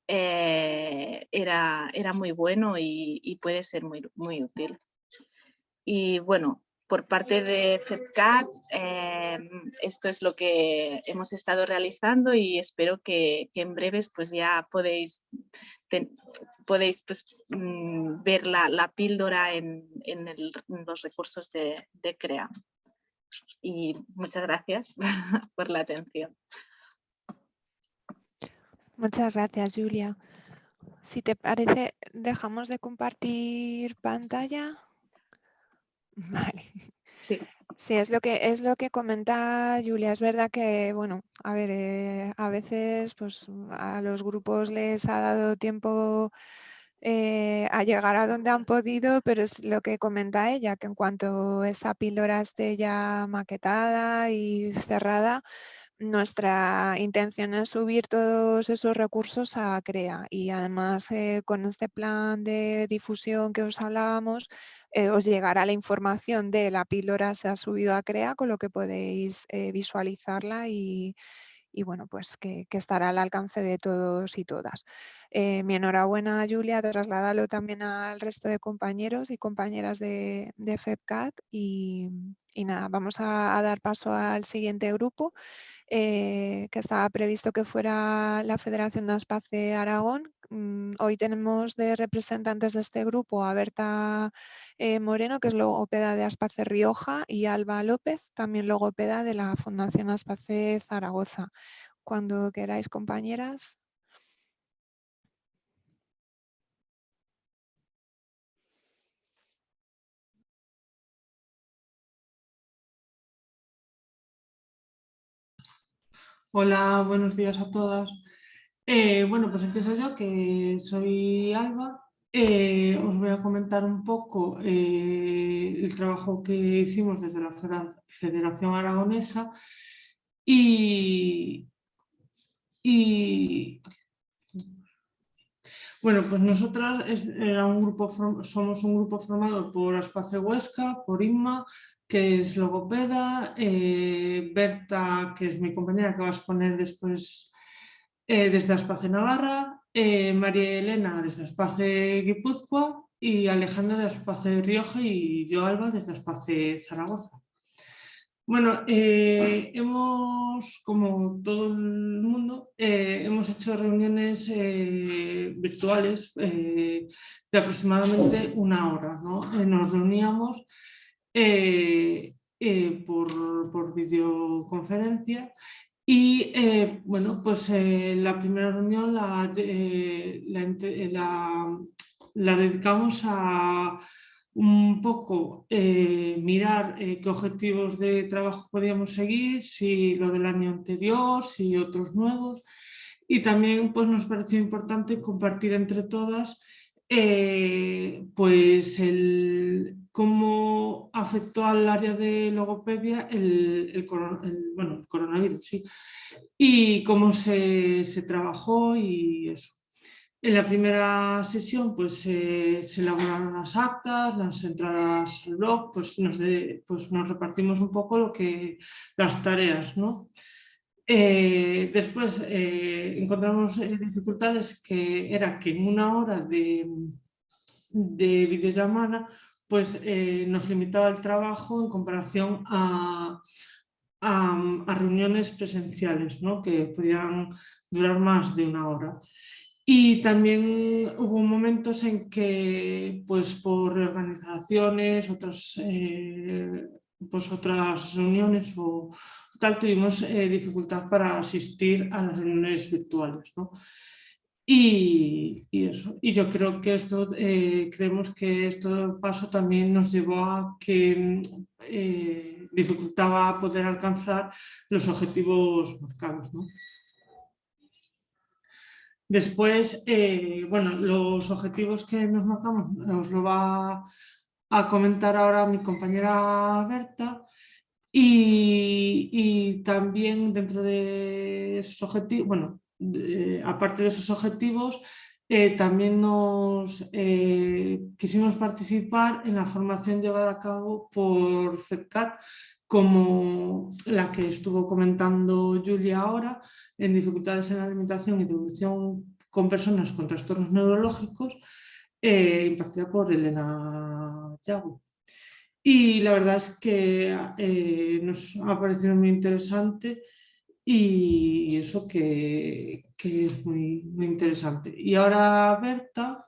B: eh, era, era muy bueno y, y, puede ser muy, muy útil. Y bueno, por parte de FEDCAT, em, esto es lo que hemos estado realizando y espero que, en breves pues ya podéis, podéis pues, mm, ver la, píldora en, los recursos de, de, CREA. Y muchas gracias por la atención.
A: Muchas gracias, Julia. Si te parece, dejamos de compartir pantalla. Vale. Sí. Sí, es lo que es lo que comenta Julia. Es verdad que, bueno, a ver, eh, a veces pues a los grupos les ha dado tiempo eh, a llegar a donde han podido, pero es lo que comenta ella, que en cuanto esa píldora esté ya maquetada y cerrada, nuestra intención es subir todos esos recursos a CREA y además eh, con este plan de difusión que os hablábamos, eh, os llegará la información de la píldora se ha subido a CREA, con lo que podéis eh, visualizarla y, bueno, pues que, estará al alcance de todos y todas. Eh, mi enhorabuena, Julia, trasládalo también al resto de compañeros y compañeras de, FEPCAT y, nada, vamos a, dar paso al siguiente grupo. que estaba previsto que fuera la Federación de Aspace Aragón, hoy tenemos de representantes de este grupo a Berta eh, Moreno, que es logopeda de Aspace Rioja, y Alba López, también logopeda de la Fundación Aspace Zaragoza. Cuando queráis, compañeras.
C: Hola, buenos días a todas. Eh, bueno, pues empiezo yo, que soy Alba. Eh, os voy a comentar un poco eh, el trabajo que hicimos desde la Federación Aragonesa y, bueno, pues nosotras era un grupo, somos un grupo formado por Aspace Huesca, por Inma, que es logopeda, Berta, que es mi compañera que va a exponer después eh, desde Aspace Navarra, eh, María Elena desde Aspace Guipúzcoa y Alejandra de Aspace Rioja y yo Alba desde Aspace Zaragoza. Bueno, eh, hemos, como todo el mundo, hemos hecho reuniones virtuales de aproximadamente una hora. nos reuníamos por, por, videoconferencia y eh, bueno, pues eh, la primera reunión la, eh, la, dedicamos a un poco mirar qué objetivos de trabajo podíamos seguir, si lo del año anterior, si otros nuevos. Y también pues, nos pareció importante compartir entre todas pues el, cómo afectó al área de logopedia el, coronavirus, sí, y cómo se, trabajó y eso. En la primera sesión pues, se elaboraron las actas, las entradas al blog, pues nos, pues nos repartimos un poco lo que, las tareas. ¿no? Eh, después eh, encontramos eh, dificultades que era que en una hora de, de videollamada pues eh, nos limitaba el trabajo en comparación a, reuniones presenciales, que podían durar más de una hora. Y también hubo momentos en que, pues por reorganizaciones, otras, eh, pues otras reuniones o tal tuvimos eh, dificultad para asistir a las reuniones virtuales. Y, eso. y yo creo que esto, eh, creemos que este paso también nos llevó a que eh, dificultaba poder alcanzar los objetivos marcados. Después, eh, bueno, los objetivos que nos marcamos nos lo va a comentar ahora mi compañera Berta y, también dentro de esos objetivos, bueno, aparte de esos objetivos, eh, también nos eh, quisimos participar en la formación llevada a cabo por FEDCAT, como la que estuvo comentando Julia ahora, en dificultades en la alimentación y evolución con personas con trastornos neurológicos, eh, impartida por Elena Yago. Y la verdad es que nos ha parecido muy interesante y eso que, es muy, muy interesante. Y ahora Berta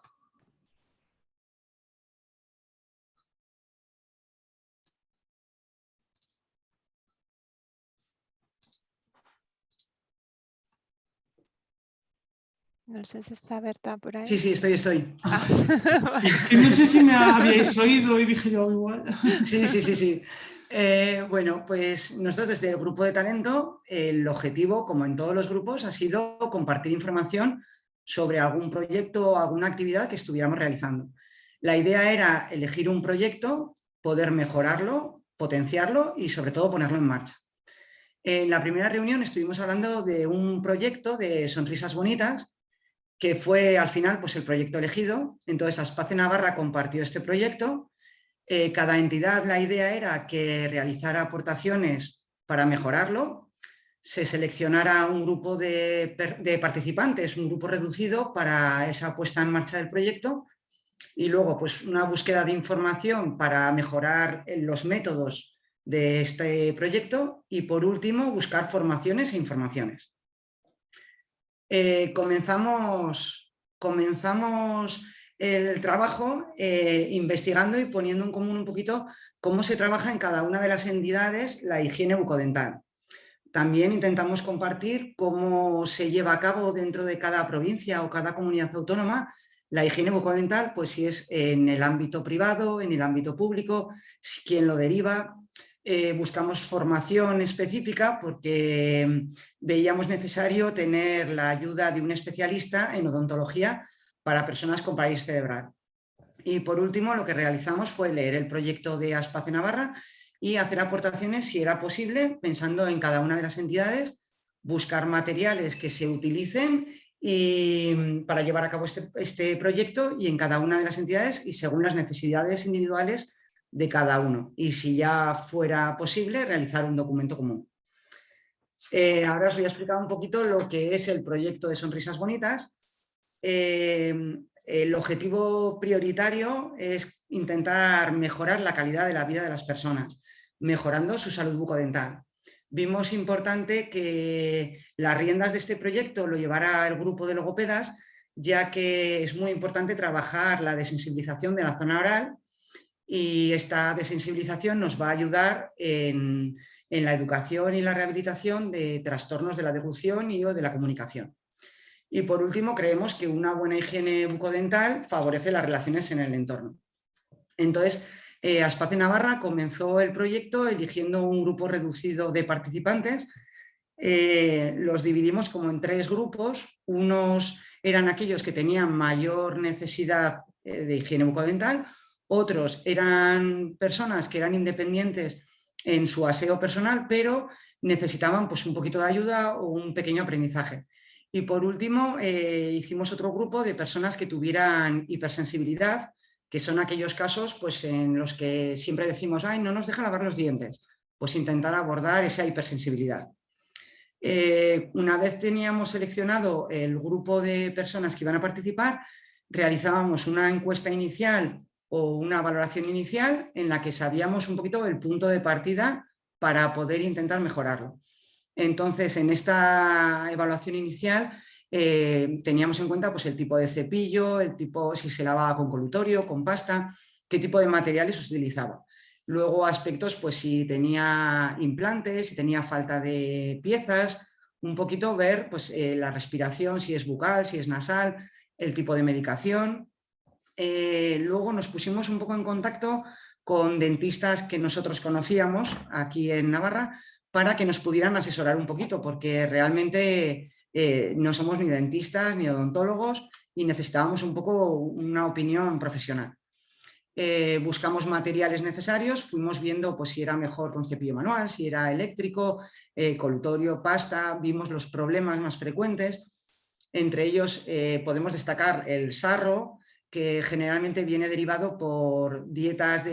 A: No sé si está Berta por ahí.
D: Sí, sí, estoy, estoy. Ah,
C: no sé si me habíais oído y dije yo igual.
D: Sí, sí, sí, sí. Eh, bueno, pues nosotros desde el grupo de talento, el objetivo, como en todos los grupos, ha sido compartir información sobre algún proyecto o alguna actividad que estuviéramos realizando. La idea era elegir un proyecto, poder mejorarlo, potenciarlo y sobre todo ponerlo en marcha. En la primera reunión estuvimos hablando de un proyecto de sonrisas bonitas que fue al final pues, el proyecto elegido. Entonces Aspace Navarra compartió este proyecto eh, cada entidad, la idea era que realizara aportaciones para mejorarlo, se seleccionara un grupo de, participantes, un grupo reducido para esa puesta en marcha del proyecto y luego pues una búsqueda de información para mejorar los métodos de este proyecto y por último buscar formaciones e informaciones. Eh, comenzamos, comenzamos el trabajo eh, investigando y poniendo en común un poquito cómo se trabaja en cada una de las entidades la higiene bucodental. También intentamos compartir cómo se lleva a cabo dentro de cada provincia o cada comunidad autónoma la higiene bucodental, pues si es en el ámbito privado, en el ámbito público, quién lo deriva. Eh, buscamos formación específica porque veíamos necesario tener la ayuda de un especialista en odontología para personas con parálisis cerebral. Y por último, lo que realizamos fue leer el proyecto de Aspace Navarra y hacer aportaciones, si era posible, pensando en cada una de las entidades, buscar materiales que se utilicen para llevar a cabo este, este, proyecto y en cada una de las entidades y según las necesidades individuales de cada uno. Y si ya fuera posible, realizar un documento común. Eh, ahora os voy a explicar un poquito lo que es el proyecto de Sonrisas Bonitas. Em, el objetivo prioritario es intentar mejorar la calidad de la vida de las personas, mejorando su salud bucodental. Vimos importante que las riendas de este proyecto lo llevara el grupo de logopedas, ya que es muy importante trabajar la desensibilización de la zona oral y esta desensibilización nos va a ayudar en, en la educación y la rehabilitación de trastornos de la deglución y o de la comunicación. Y por último, creemos que una buena higiene bucodental favorece las relaciones en el entorno. Entonces, eh, Aspace Navarra comenzó el proyecto eligiendo un grupo reducido de participantes. Eh, los dividimos como en tres grupos. Unos eran aquellos que tenían mayor necesidad eh, de higiene bucodental, otros eran personas que eran independientes en su aseo personal, pero necesitaban pues, un poquito de ayuda o un pequeño aprendizaje. Y por último, eh, hicimos otro grupo de personas que tuvieran hipersensibilidad, que son aquellos casos pues, en los que siempre decimos, ay, no nos deja lavar los dientes, pues intentar abordar esa hipersensibilidad. Eh, una vez teníamos seleccionado el grupo de personas que iban a participar, realizábamos una encuesta inicial o una valoración inicial en la que sabíamos un poquito el punto de partida para poder intentar mejorarlo. Entonces, en esta evaluación inicial eh, teníamos en cuenta pues, el tipo de cepillo, el tipo si se lavaba con colutorio, con pasta, qué tipo de materiales utilizaba. Luego aspectos, pues si tenía implantes, si tenía falta de piezas, un poquito ver pues, eh, la respiración, si es bucal, si es nasal, el tipo de medicación. Eh, luego nos pusimos un poco en contacto con dentistas que nosotros conocíamos aquí en Navarra para que nos pudieran asesorar un poquito, porque realmente eh, no somos ni dentistas ni odontólogos y necesitábamos un poco una opinión profesional. Eh, buscamos materiales necesarios, fuimos viendo pues, si era mejor con cepillo manual, si era eléctrico, eh, colutorio, pasta, vimos los problemas más frecuentes. Entre ellos eh, podemos destacar el sarro, que generalmente viene derivado por dietas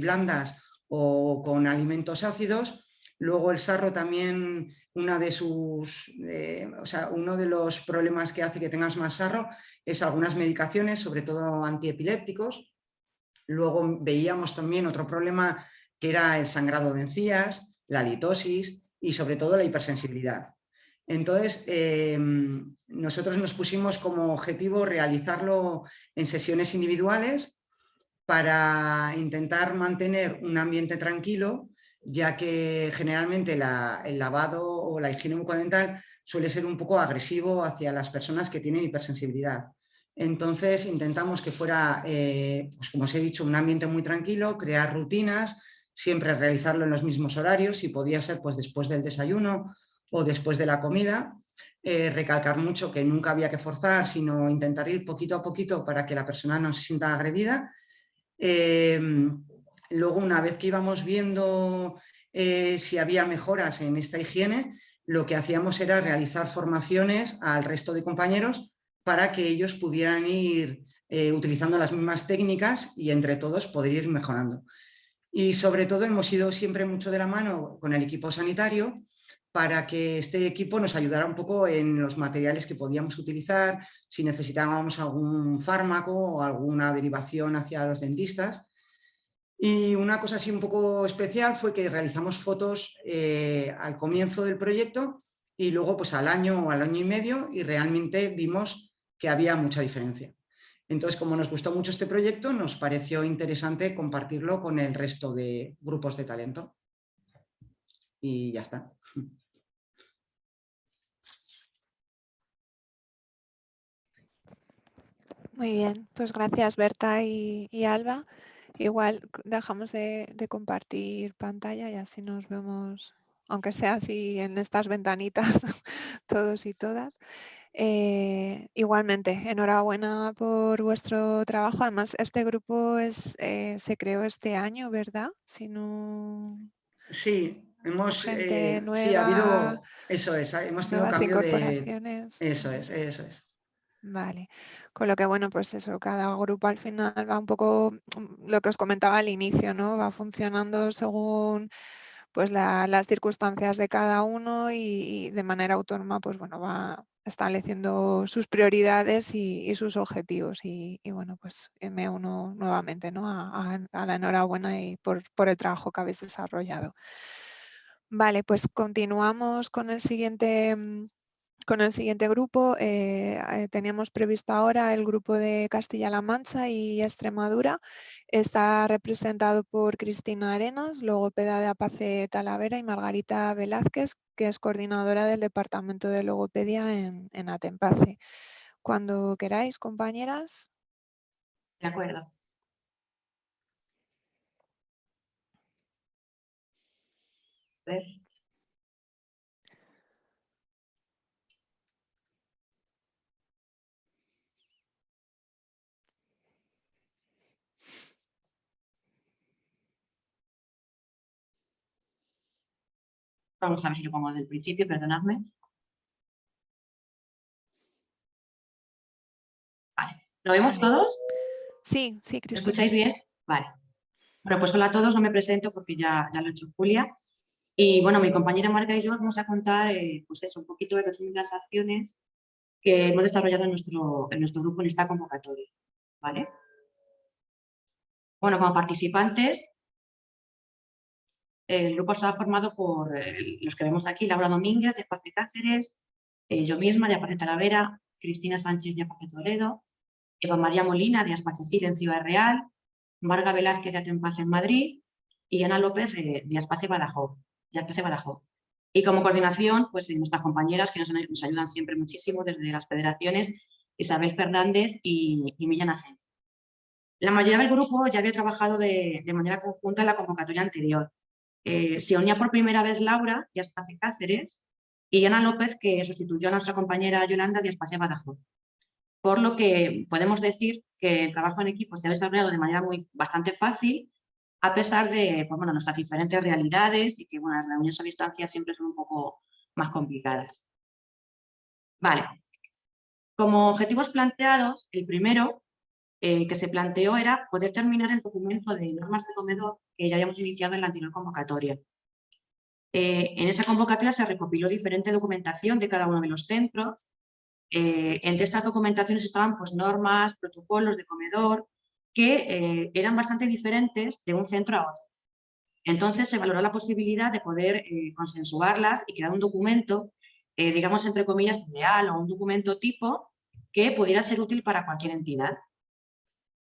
D: blandas o con alimentos ácidos. Luego el sarro también, una de sus, o sea, uno de los problemas que hace que tengas más sarro es algunas medicaciones, sobre todo antiepilépticos, Luego veíamos también otro problema que era el sangrado de encías, la litosis y sobre todo la hipersensibilidad. Entonces, em, nosotros nos pusimos como objetivo realizarlo en sesiones individuales para intentar mantener un ambiente tranquilo, ya que generalmente el lavado o la higiene bucodental suele ser un poco agresivo hacia las personas que tienen hipersensibilidad. Entonces intentamos que fuera, eh, pues como os he dicho, un ambiente muy tranquilo, crear rutinas, siempre realizarlo en los mismos horarios, si podía ser pues después del desayuno o después de la comida. Eh, recalcar mucho que nunca había que forzar, sino intentar ir poquito a poquito para que la persona no se sienta agredida. Em, luego, una vez que íbamos viendo eh, si había mejoras en esta higiene, lo que hacíamos era realizar formaciones al resto de compañeros para que ellos pudieran ir eh, utilizando las mismas técnicas y entre todos poder ir mejorando. Y sobre todo hemos ido siempre mucho de la mano con el equipo sanitario para que este equipo nos ayudara un poco en los materiales que podíamos utilizar, si necesitábamos algún fármaco o alguna derivación hacia los dentistas. Y una cosa así un poco especial fue que realizamos fotos eh, al comienzo del proyecto y luego pues al año o al año y medio y realmente vimos que había mucha diferencia. Entonces, como nos gustó mucho este proyecto, nos pareció interesante compartirlo con el resto de grupos de talento. Y ya está.
A: Muy bien, pues gracias Berta y, Alba. Igual dejamos de, de, compartir pantalla y así nos vemos, aunque sea así en estas ventanitas, todos y todas. Eh, igualmente, enhorabuena por vuestro trabajo. Además, este grupo es, eh, se creó este año, ¿verdad? Si no...
D: Sí, hemos eh, sí, ha habido, eso es, hemos tenido cambio de... Eso es, eso es.
A: Vale, con lo que bueno, pues eso, cada grupo al final va un poco, mm, lo que os comentaba al inicio, ¿no? Va funcionando según pues las circunstancias de cada uno y, de manera autónoma, pues bueno, va estableciendo sus prioridades y, sus objetivos. Y, bueno, pues me uno nuevamente ¿no? a, la enhorabuena y por, por el trabajo que habéis desarrollado. Vale, pues continuamos con el siguiente mm, con el siguiente grupo. Eh, eh, teníamos previsto ahora el grupo de Castilla-La Mancha y Extremadura. Está representado por Cristina Arenas, logopeda de Apace Talavera y Margarita Velázquez, que es coordinadora del Departamento de Logopedia en, en Atempace. Cuando queráis, compañeras.
E: De acuerdo. ver. Vamos a ver si lo pongo desde el principio, perdonadme. Vale, ¿lo vemos todos?
A: Sí, sí,
E: Cristina. escucháis bien? Vale. Bueno, pues hola a todos, no me presento porque ya, ya lo ha hecho Julia. Y bueno, mi compañera Marca y yo vamos a contar eh, pues eso, un poquito de las acciones que hemos desarrollado en nuestro, en nuestro grupo en esta convocatoria. ¿vale? Bueno, como participantes el grupo está formado por eh, los que vemos aquí, Laura Domínguez de Paz de Cáceres, eh, yo misma de Apace Talavera, Cristina Sánchez de Apace Toledo, Eva María Molina de Aspacecir en Ciudad Real, Marga Velázquez de Atempaz en Madrid y Ana López de, de Badajoz, de Badajoz. Y como coordinación, pues nuestras compañeras que nos, ayudan siempre muchísimo desde las federaciones, Isabel Fernández y, y Millán La mayoría del grupo ya había trabajado de, manera conjunta en la convocatoria anterior. Eh, se unía por primera vez Laura Espacio Cáceres y Ana López, que sustituyó a nuestra compañera Yolanda de Espacio Badajoz. Por lo que podemos decir que el trabajo en equipo se ha desarrollado de manera muy, bastante fácil a pesar de pues, bueno, nuestras diferentes realidades y que bueno, las reuniones a distancia siempre son un poco más complicadas. Vale. Como objetivos planteados, el primero eh, que se planteó era poder terminar el documento de normas de comedor que ya habíamos iniciado en la anterior convocatoria. Eh, en esa convocatoria se recopiló diferente documentación de cada uno de los centros. Eh, entre estas documentaciones estaban pues, normas, protocolos de comedor, que eh, eran bastante diferentes de un centro a otro. Entonces se valoró la posibilidad de poder eh, consensuarlas y crear un documento, eh, digamos entre comillas, ideal o un documento tipo que pudiera ser útil para cualquier entidad.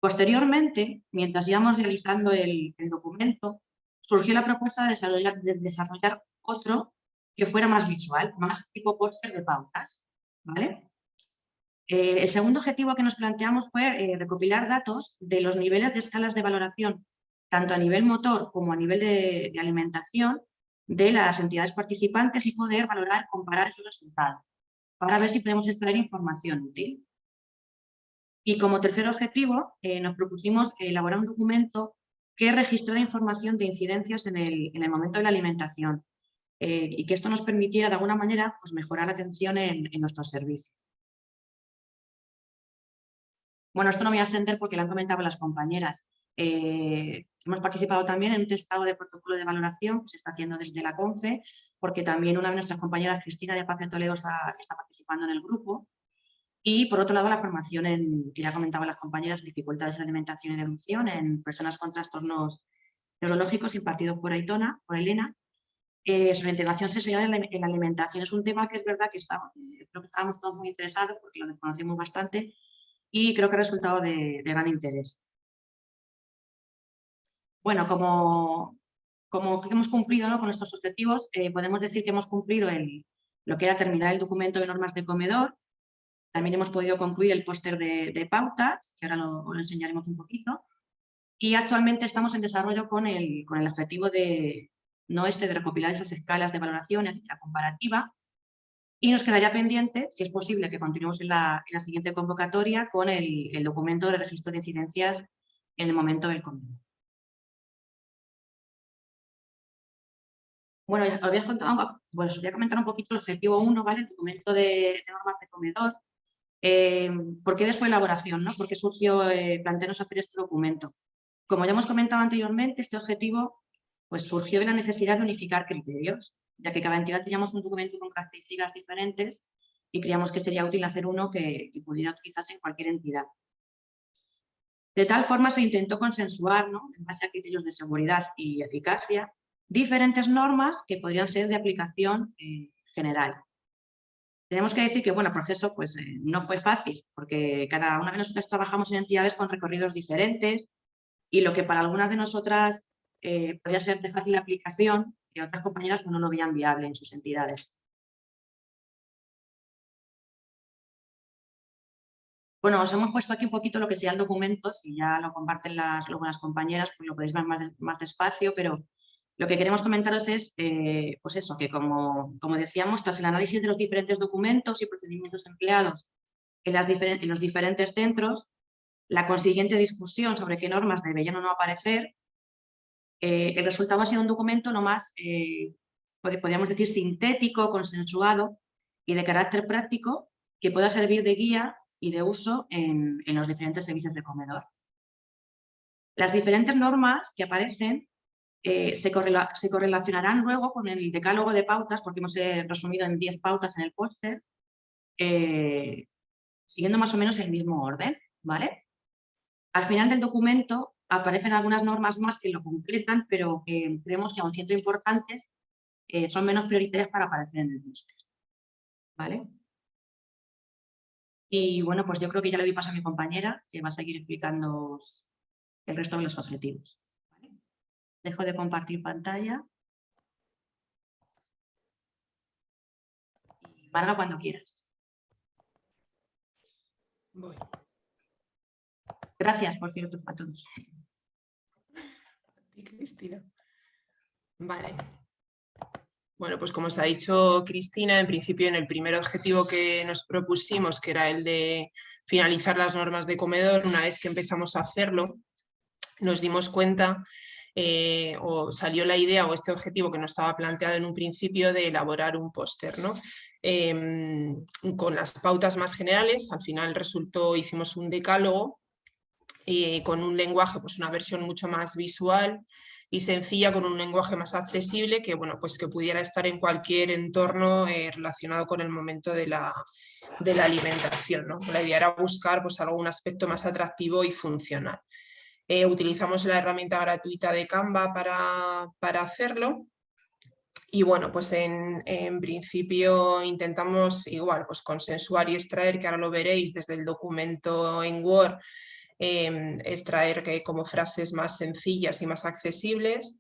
E: Posteriormente, mientras íbamos realizando el, documento, surgió la propuesta de desarrollar, de desarrollar, otro que fuera más visual, más tipo póster de pautas. ¿vale? Eh, el segundo objetivo que nos planteamos fue eh, recopilar datos de los niveles de escalas de valoración, tanto a nivel motor como a nivel de, alimentación, de las entidades participantes y poder valorar, comparar esos resultados, para ver si podemos extraer información útil. Y como tercer objetivo, eh, nos propusimos elaborar un documento que registrara información de incidencias en el, momento de la alimentación y que esto nos permitiera de alguna manera pues, mejorar la atención en nuestros servicios. Bueno, esto no voy a extender porque lo han comentado las compañeras. Eh, hemos participado también en un testado de protocolo de valoración que se está haciendo desde la CONFE, porque también una de nuestras compañeras, Cristina de Paz de Toledo, está, participando en el grupo. Y por otro lado, la formación en, que ya comentaban las compañeras, dificultades en alimentación y devolución en personas con trastornos neurológicos impartidos por Aitona, por Elena. Eh, sobre integración sexual en la, alimentación es un tema que es verdad que, está, creo que estábamos todos muy interesados porque lo desconocemos bastante y creo que ha resultado de, gran interés. Bueno, como, como hemos cumplido ¿no? con estos objetivos, eh, podemos decir que hemos cumplido el, lo que era terminar el documento de normas de comedor, también hemos podido concluir el póster de, pautas, que ahora lo, enseñaremos un poquito, y actualmente estamos en desarrollo con el, con el objetivo de, no este, de recopilar esas escalas de valoración, la comparativa, y nos quedaría pendiente, si es posible, que continuemos en la, siguiente convocatoria con el, documento de registro de incidencias en el momento del convenio. Bueno, os voy, a pues voy a comentar un poquito el objetivo 1, ¿vale? el documento de, normas de comedor. Eh, ¿Por qué de su elaboración? ¿no? ¿Por qué surgió eh, plantearnos hacer este documento? Como ya hemos comentado anteriormente, este objetivo pues, surgió de la necesidad de unificar criterios ya que cada entidad teníamos un documento con características diferentes y creíamos que sería útil hacer uno que, pudiera utilizarse en cualquier entidad. De tal forma se intentó consensuar, en base a criterios de seguridad y eficacia, diferentes normas que podrían ser de aplicación eh, general. Tenemos que decir que bueno, el proceso pues, eh, no fue fácil, porque cada una de nosotras trabajamos en entidades con recorridos diferentes y lo que para algunas de nosotras eh, podría ser de fácil aplicación, que otras compañeras no lo veían viable en sus entidades. Bueno, os hemos puesto aquí un poquito lo que sea el documento, si ya lo comparten las, luego las compañeras, pues lo podéis ver más, despacio, pero lo que queremos comentaros es, eh, pues eso, que como, como, decíamos, tras el análisis de los diferentes documentos y procedimientos empleados en, los diferentes centros, la consiguiente discusión sobre qué normas deberían o no aparecer, eh, el resultado ha sido un documento no más, eh, podríamos decir, sintético, consensuado y de carácter práctico que pueda servir de guía y de uso en, los diferentes servicios de comedor. Las diferentes normas que aparecen eh, se, correlacionarán luego con el decálogo de pautas, porque hemos resumido en 10 pautas en el póster, siguiendo más o menos el mismo orden. ¿vale? Al final del documento aparecen algunas normas más que lo completan, pero que creemos que aún siendo importantes, eh, son menos prioritarias para aparecer en el póster. ¿Vale? Y bueno, pues yo creo que ya le doy paso a mi compañera, que va a seguir explicando el resto de los objetivos. Dejo de compartir pantalla. Marga cuando quieras. Gracias, por cierto, a todos.
F: Cristina. Vale. Bueno, pues como os ha dicho Cristina, en principio en el primer objetivo que nos propusimos, que era el de finalizar las normas de comedor, una vez que empezamos a hacerlo, nos dimos cuenta eh, o salió la idea o este objetivo que nos estaba planteado en un principio de elaborar un póster, ¿no? Em, con las pautas más generales, al final resultó, hicimos un decálogo y con un lenguaje, pues una versión mucho más visual, y sencilla con un lenguaje más accesible que, bueno, pues que pudiera estar en cualquier entorno eh, relacionado con el momento de la, de la alimentación. ¿no? La idea era buscar pues, algún aspecto más atractivo y funcional. Eh, utilizamos la herramienta gratuita de Canva para, para hacerlo. Y bueno, pues en, en, principio intentamos igual pues consensuar y extraer, que ahora lo veréis desde el documento en Word, Em, extraer que, como frases más sencillas y más accesibles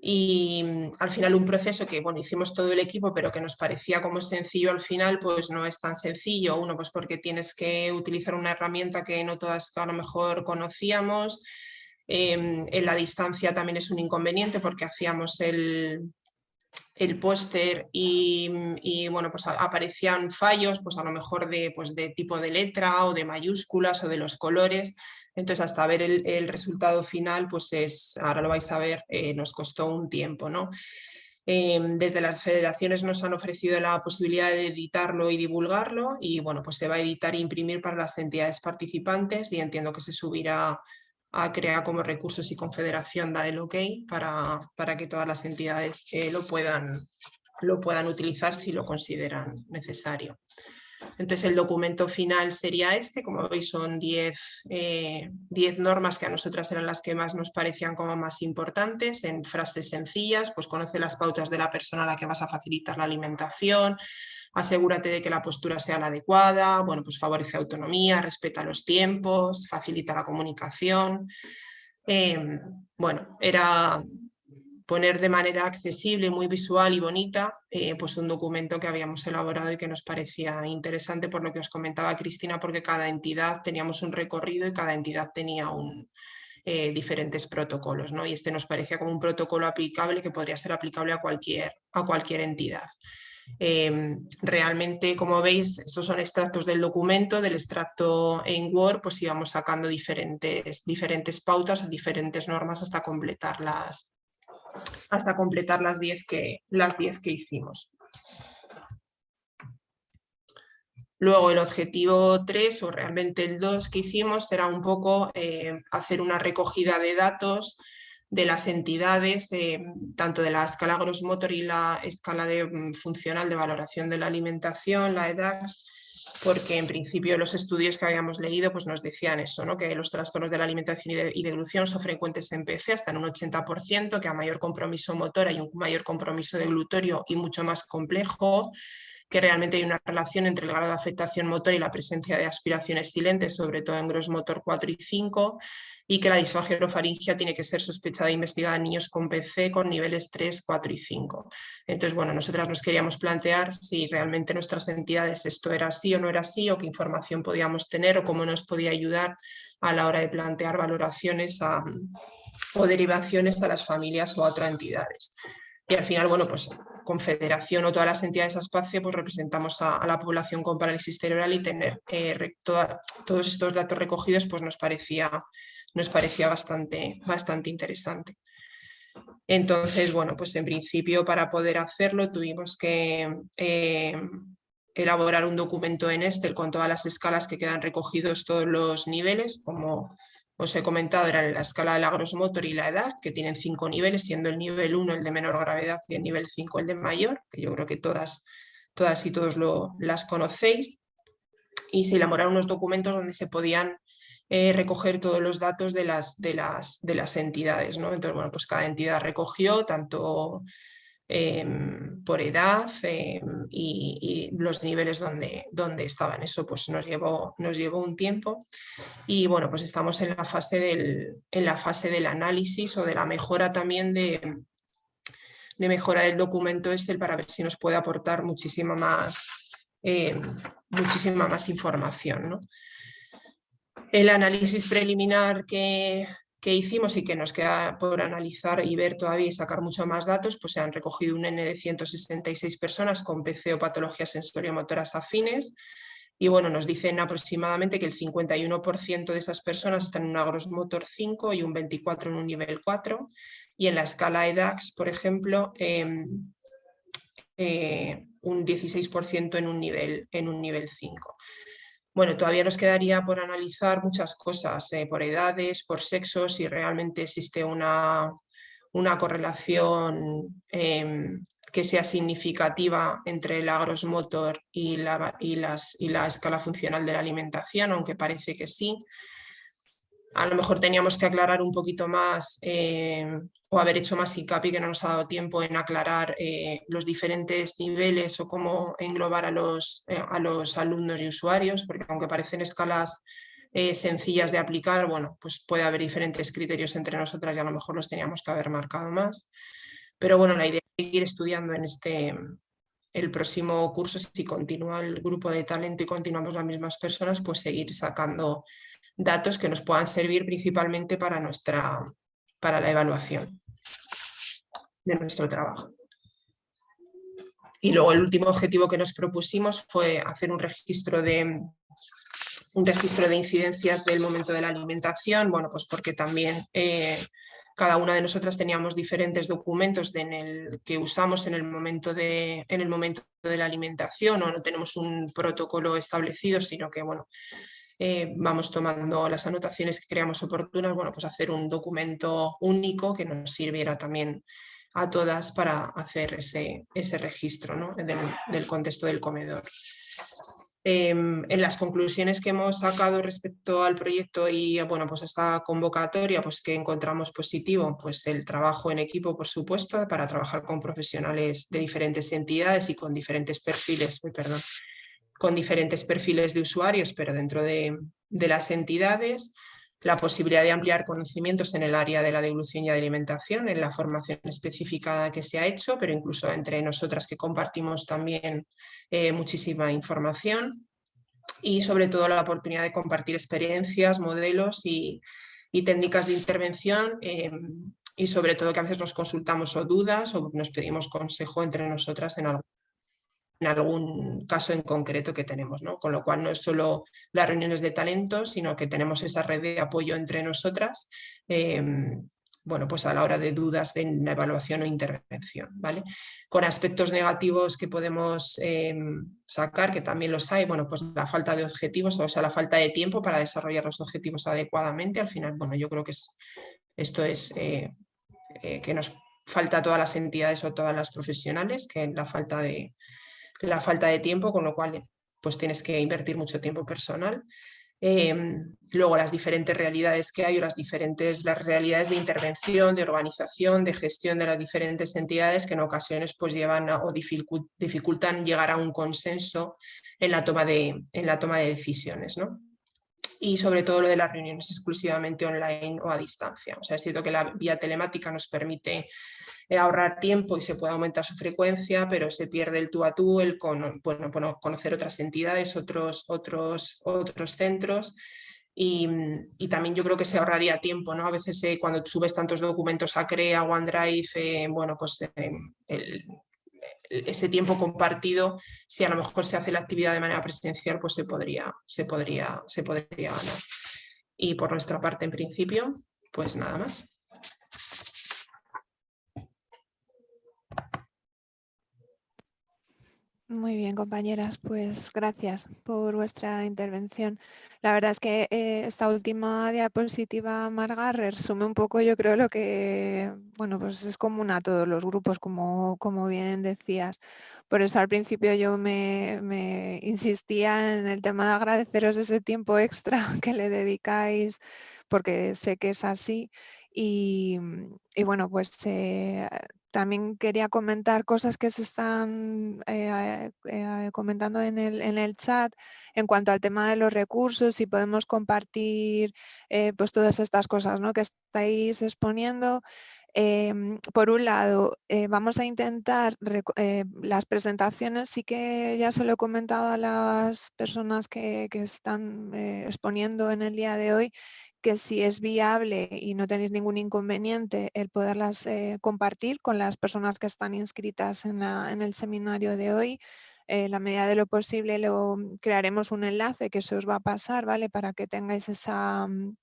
F: y mm, al final un proceso que bueno hicimos todo el equipo pero que nos parecía como sencillo al final pues no es tan sencillo uno pues porque tienes que utilizar una herramienta que no todas a lo mejor conocíamos em, en la distancia también es un inconveniente porque hacíamos el, el póster y, bueno, pues aparecían fallos, pues a lo mejor de, pues de tipo de letra o de mayúsculas o de los colores. Entonces hasta ver el, resultado final, pues es, ahora lo vais a ver, eh, nos costó un tiempo, ¿no? Em, desde las federaciones nos han ofrecido la posibilidad de editarlo y divulgarlo y bueno, pues se va a editar e imprimir para las entidades participantes y entiendo que se subirá a crear como recursos y confederación da el ok para, para que todas las entidades eh, lo, puedan, lo puedan utilizar si lo consideran necesario. Entonces el documento final sería este, como veis son 10 eh, normas que a nosotras eran las que más nos parecían como más importantes, en frases sencillas, pues conoce las pautas de la persona a la que vas a facilitar la alimentación, asegúrate de que la postura sea la adecuada, bueno, pues favorece autonomía, respeta los tiempos, facilita la comunicación. Em, bueno, era poner de manera accesible, muy visual y bonita, eh, pues un documento que habíamos elaborado y que nos parecía interesante por lo que os comentaba Cristina, porque cada entidad teníamos un recorrido y cada entidad tenía eh, diferentes protocolos, ¿no? Y este nos parecía como un protocolo aplicable que podría ser aplicable a cualquier, a cualquier entidad. Em, realmente, como veis, estos son extractos del documento, del extracto en Word, pues íbamos sacando diferentes, diferentes pautas, diferentes normas hasta completarlas hasta completar las 10 que, las que hicimos. Luego el objetivo 3 o realmente el 2 que hicimos era un poco eh, hacer una recogida de datos de las entidades, de, tanto de la escala gross motor y la escala de, mm, funcional de valoración de la alimentación, la EDAX, porque en principio los estudios que habíamos leído pues nos decían eso, ¿no? que los trastornos de la alimentación y de, y deglución son frecuentes en PC hasta en un 80%, que a mayor compromiso motor hay un mayor compromiso de glutorio y mucho más complejo, que realmente hay una relación entre el grado de afectación motor y la presencia de aspiraciones silentes, sobre todo en gross motor 4 y 5, y que la disfagia orofaringia tiene que ser sospechada e investigada en niños con PC con niveles 3, 4 y 5. Entonces, bueno, nosotras nos queríamos plantear si realmente nuestras entidades esto era así o no era así, o qué información podíamos tener o cómo nos podía ayudar a la hora de plantear valoraciones o derivaciones a las familias o a otras entidades. Y al final, bueno, pues confederación o todas las entidades a espacio, pues representamos a, la población con parálisis cerebral y tener eh, todos estos datos recogidos pues nos parecía nos parecía bastante, bastante interesante. Entonces, bueno, pues en principio para poder hacerlo tuvimos que eh, elaborar un documento en Excel con todas las escalas que quedan recogidos todos los niveles, como os he comentado, era la escala de la motor y la edad, que tienen cinco niveles, siendo el nivel 1 el de menor gravedad y el nivel 5 el de mayor, que yo creo que todas, todas y todos lo, las conocéis. Y se elaboraron unos documentos donde se podían eh, recoger todos los datos de las, de las, de las entidades. ¿no? Entonces, bueno, pues cada entidad recogió tanto em, por edad em, y, los niveles donde, donde estaban. Eso pues nos llevó, nos llevó un tiempo y bueno, pues estamos en la fase del, en la fase del análisis o de la mejora también de, de mejorar el documento este para ver si nos puede aportar muchísima más, em, muchísima más información. El análisis preliminar que, que hicimos y que nos queda por analizar y ver todavía y sacar mucho más datos, pues se han recogido un N de 166 personas con PC o patologías sensoriomotoras afines y bueno, nos dicen aproximadamente que el 51% de esas personas están en un agrosmotor 5 y un 24% en un nivel 4 y en la escala EDAX, por ejemplo, em, eh, un 16% en un, nivel, en un nivel 5. Bueno, todavía nos quedaría por analizar muchas cosas, eh, por edades, por sexos, si realmente existe una, una correlación em, que sea significativa entre el agrosmotor y la, y, las, y la escala funcional de la alimentación, aunque parece que sí a lo mejor teníamos que aclarar un poquito más eh, o haber hecho más hincapié que no nos ha dado tiempo en aclarar eh, los diferentes niveles o cómo englobar a los, eh, a los alumnos y usuarios, porque aunque parecen escalas sencillas de aplicar, bueno, pues puede haber diferentes criterios entre nosotras y a lo mejor los teníamos que haber marcado más. Pero bueno, la idea es seguir estudiando en este, el próximo curso, si continúa el grupo de talento y continuamos las mismas personas, pues seguir sacando datos que nos puedan servir principalmente para, nuestra, para la evaluación de nuestro trabajo. Y luego el último objetivo que nos propusimos fue hacer un registro de, un registro de incidencias del momento de la alimentación, bueno, pues porque también eh, cada una de nosotras teníamos diferentes documentos en el, que usamos en el, momento de, en el momento de la alimentación o no tenemos un protocolo establecido, sino que bueno, eh, vamos tomando las anotaciones que creamos oportunas, bueno, pues hacer un documento único que nos sirviera también a todas para hacer ese, ese registro del, contexto del comedor. Em, en las conclusiones que hemos sacado respecto al proyecto y bueno, pues esta convocatoria, pues que encontramos positivo, pues el trabajo en equipo, por supuesto, para trabajar con profesionales de diferentes entidades y con diferentes perfiles, perdón, con diferentes perfiles de usuarios, pero dentro de, las entidades, la posibilidad de ampliar conocimientos en el área de la devolución y alimentación, en la formación específica que se ha hecho, pero incluso entre nosotras que compartimos también eh, muchísima información. Y sobre todo la oportunidad de compartir experiencias, modelos y, técnicas de intervención em, y sobre todo que a veces nos consultamos o dudas o nos pedimos consejo entre nosotras en algo en algún caso en concreto que tenemos, ¿no? Con lo cual no es solo las reuniones de talento, sino que tenemos esa red de apoyo entre nosotras, em, bueno, pues a la hora de dudas de la evaluación o intervención, ¿vale? Con aspectos negativos que podemos em, sacar, que también los hay, bueno, pues la falta de objetivos, o sea, la falta de tiempo para desarrollar los objetivos adecuadamente, al final, bueno, yo creo que es, esto es eh, eh, que nos falta a todas las entidades o todas las profesionales, que la falta de, la falta de tiempo, con lo cual pues tienes que invertir mucho tiempo personal. Em, luego las diferentes realidades que hay o las diferentes las realidades de intervención, de organización, de gestión de las diferentes entidades que en ocasiones pues llevan o dificultan llegar a un consenso en la toma de, en la toma de decisiones. ¿no? Y sobre todo lo de las reuniones exclusivamente online o a distancia. O sea, es cierto que la vía telemática nos permite ahorrar tiempo y se puede aumentar su frecuencia, pero se pierde el tú a tú, el con, bueno, conocer otras entidades, otros, otros, otros centros y, también yo creo que se ahorraría tiempo, ¿no? A veces eh, cuando subes tantos documentos a CREA, OneDrive, eh, bueno, pues ese tiempo compartido, si a lo mejor se hace la actividad de manera presencial, pues se podría, se podría, se podría ganar. Y por nuestra parte, en principio, pues nada más.
A: Muy bien, compañeras, pues gracias por vuestra intervención. La verdad es que eh, esta última diapositiva, Marga, resume un poco, yo creo, lo que bueno, pues es común a todos los grupos, como, como bien decías. Por eso al principio yo me, insistía en el tema de agradeceros ese tiempo extra que le dedicáis, porque sé que es así. Y, y bueno, pues eh, también quería comentar cosas que se están eh, eh, comentando en el, en el, chat en cuanto al tema de los recursos, si podemos compartir pues todas estas cosas ¿no? que estáis exponiendo. Em, por un lado, vamos a intentar, las presentaciones sí que ya se lo he comentado a las personas que, que están exponiendo en el día de hoy, que si es viable y no tenéis ningún inconveniente el poderlas eh, compartir con las personas que están inscritas en, el seminario de hoy, en la medida de lo posible lo, crearemos un enlace que se os va a pasar, ¿vale? Para que tengáis esa, mm,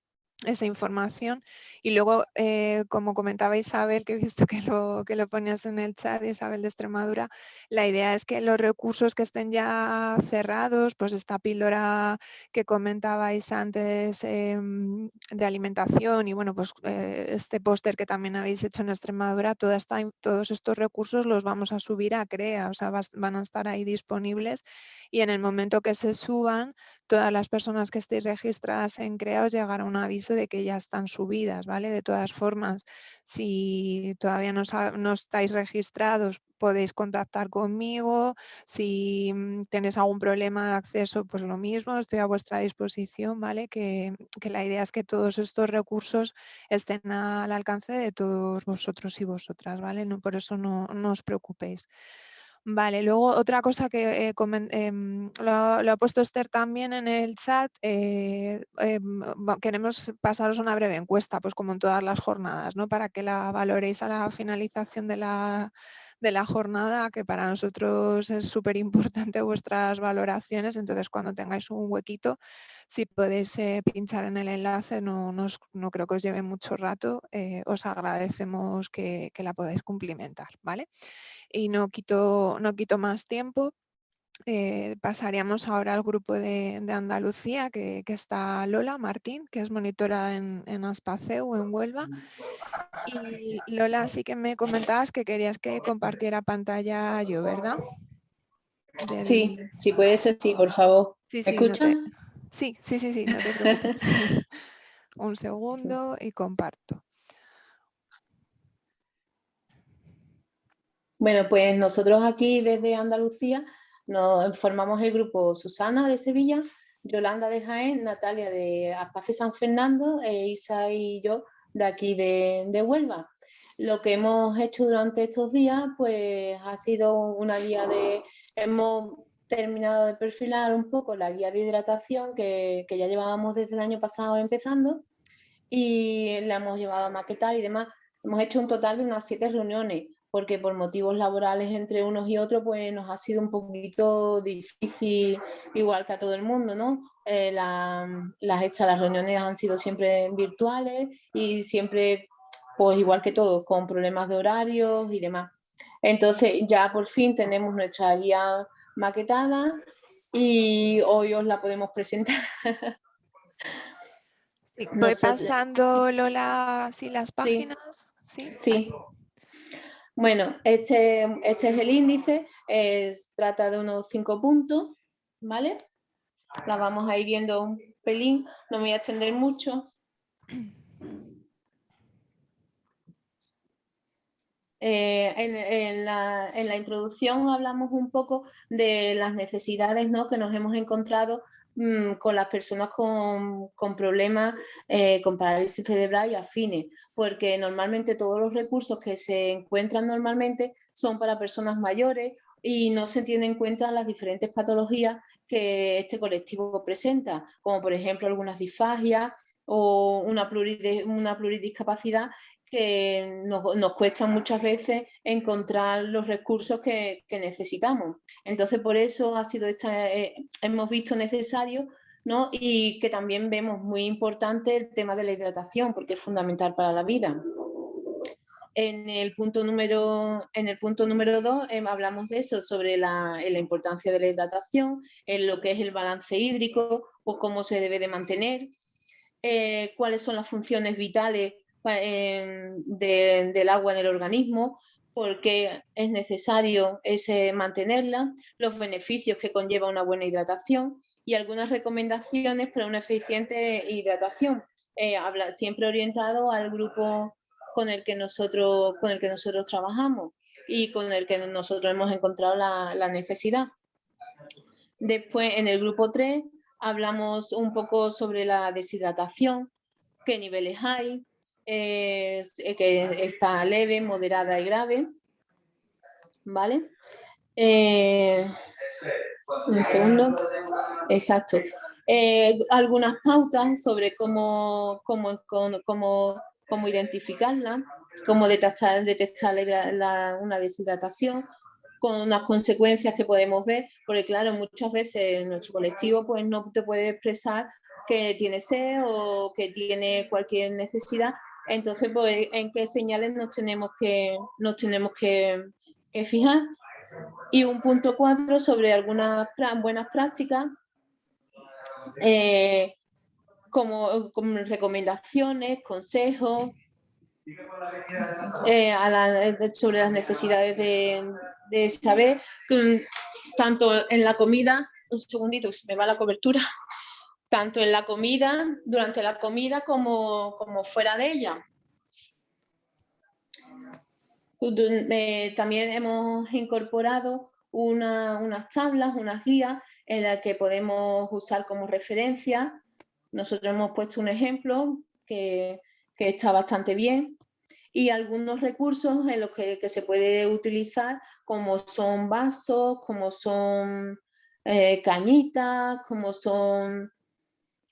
A: esa información. Y luego, eh, como comentaba Isabel, que he visto que lo, que lo ponías en el chat, Isabel de Extremadura, la idea es que los recursos que estén ya cerrados, pues esta píldora que comentabais antes em, de alimentación y bueno, pues eh, este póster que también habéis hecho en Extremadura, toda esta, todos estos recursos los vamos a subir a CREA, o sea, van a estar ahí disponibles y en el momento que se suban, todas las personas que estéis registradas en CREA os llegará un aviso de que ya están subidas, ¿vale? De todas formas, si todavía no, estáis registrados, podéis contactar conmigo. Si mm, tenéis algún problema de acceso, pues lo mismo, estoy a vuestra disposición, ¿vale? Que, la idea es que todos estos recursos estén al alcance de todos vosotros y vosotras, ¿vale? Por eso no os preocupéis. Vale, luego otra cosa que eh, em, lo, ha puesto Esther también en el chat, eh, em, queremos pasaros una breve encuesta, pues como en todas las jornadas, ¿no? para que la valoréis a la finalización de la, de la jornada, que para nosotros es súper importante vuestras valoraciones, entonces cuando tengáis un huequito, si podéis eh, pinchar en el enlace, no, no, creo que os lleve mucho rato, os agradecemos que, que la podáis cumplimentar, ¿vale? Y no quito, no quito más tiempo. Eh, pasaríamos ahora al grupo de, Andalucía, que, está Lola Martín, que es monitora en, en Aspaceu, en Huelva. Y Lola, sí que me comentabas que querías que compartiera pantalla yo, ¿verdad?
G: Sí, si puede ser, sí, por favor. ¿Me escuchan?
A: Sí, sí, sí, sí, Un segundo y comparto.
G: Bueno, pues nosotros aquí desde Andalucía nos formamos el grupo Susana de Sevilla, Yolanda de Jaén, Natalia de Aspace San Fernando e Isa y yo de aquí de, de, Huelva. Lo que hemos hecho durante estos días pues ha sido una guía de... Hemos terminado de perfilar un poco la guía de hidratación que, que ya llevábamos desde el año pasado empezando y la hemos llevado a maquetar y demás. Hemos hecho un total de unas siete reuniones porque por motivos laborales entre unos y otros, pues nos ha sido un poquito difícil, igual que a todo el mundo, ¿no? Eh, las hechas, las reuniones han sido siempre virtuales y siempre, pues igual que todos, con problemas de horarios y demás. Entonces ya por fin tenemos nuestra guía maquetada y hoy os la podemos presentar.
A: voy pasando, Lola, si las páginas.
G: Sí. sí. Bueno, este, este es el índice, es, trata de unos cinco puntos, ¿vale? La vamos a ir viendo un pelín, no me voy a extender mucho. Eh, en, la, en, la, introducción hablamos un poco de las necesidades ¿no? que nos hemos encontrado Mm, con las personas con, problemas eh, con parálisis cerebral y afines, porque normalmente todos los recursos que se encuentran normalmente son para personas mayores y no se tienen en cuenta las diferentes patologías que este colectivo presenta, como por ejemplo algunas disfagias o una, una pluridiscapacidad que nos, cuesta muchas veces encontrar los recursos que, necesitamos. Entonces, por eso eh, hemos visto necesario ¿no? y que también vemos muy importante el tema de la hidratación, porque es fundamental para la vida. En el punto número, dos em, hablamos de eso, sobre la, importancia de la hidratación, en lo que es el balance hídrico o cómo se debe de mantener, eh, cuáles son las funciones vitales del agua en el organismo, porque es necesario ese mantenerla, los beneficios que conlleva una buena hidratación y algunas recomendaciones para una eficiente hidratación, eh, habla, siempre orientado al grupo con el que nosotros, con el que nosotros trabajamos y con el que nosotros hemos encontrado la, necesidad. Después, en el grupo 3, hablamos un poco sobre la deshidratación, qué niveles hay, que está leve, moderada y grave. ¿Vale? Eh, un segundo. Exacto. Eh, algunas pautas sobre cómo, cómo, cómo, cómo identificarla, cómo detectar, detectar una deshidratación, con unas consecuencias que podemos ver, porque claro, muchas veces nuestro colectivo pues no te puede expresar que tiene sed o que tiene cualquier necesidad, entonces pues en qué señales nos tenemos que, nos tenemos que, fijar. Y un punto cuatro sobre algunas buenas prácticas eh, como, recomendaciones, consejos eh, sobre las necesidades de, saber, mm, tanto en la comida, un segundito que se me va la cobertura, tanto en la comida, durante la comida como, como fuera de ella. Eh, también hemos incorporado unas tablas, unas guías en las que podemos usar como referencia. Nosotros hemos puesto un ejemplo que, está bastante bien y algunos recursos en los que, se puede utilizar como son vasos, como son eh, cañitas, como son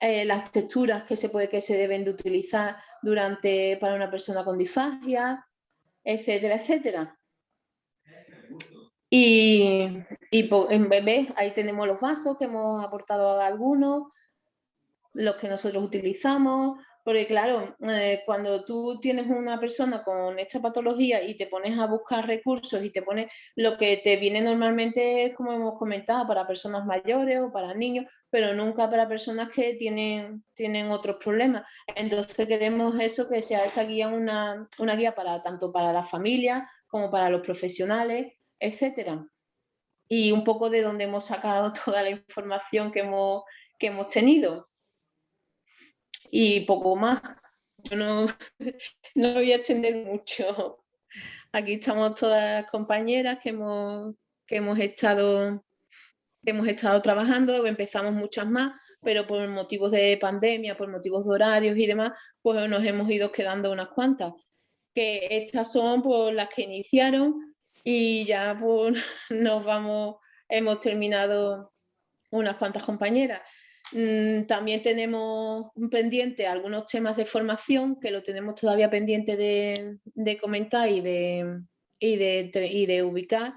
G: eh, las texturas que se, puede, que se deben de utilizar durante, para una persona con disfagia, etcétera, etcétera. Y, en bebé, ahí tenemos los vasos que hemos aportado algunos, los que nosotros utilizamos, porque claro, eh, cuando tú tienes una persona con esta patología y te pones a buscar recursos y te pones lo que te viene normalmente como hemos comentado, para personas mayores o para niños, pero nunca para personas que tienen, tienen otros problemas. Entonces queremos eso, que sea esta guía una, una guía para tanto para las familias como para los profesionales, etcétera. Y un poco de donde hemos sacado toda la información que hemos, que hemos tenido. Y poco más. Yo no, no voy a extender mucho. Aquí estamos todas compañeras que hemos, que hemos estado hemos estado trabajando, empezamos muchas más, pero por motivos de pandemia, por motivos de horarios y demás, pues nos hemos ido quedando unas cuantas. Que estas son pues, las que iniciaron y ya nos vamos, hemos terminado unas cuantas compañeras. Mm, también tenemos pendiente algunos temas de formación que lo tenemos todavía pendiente de, comentar y de, ubicar.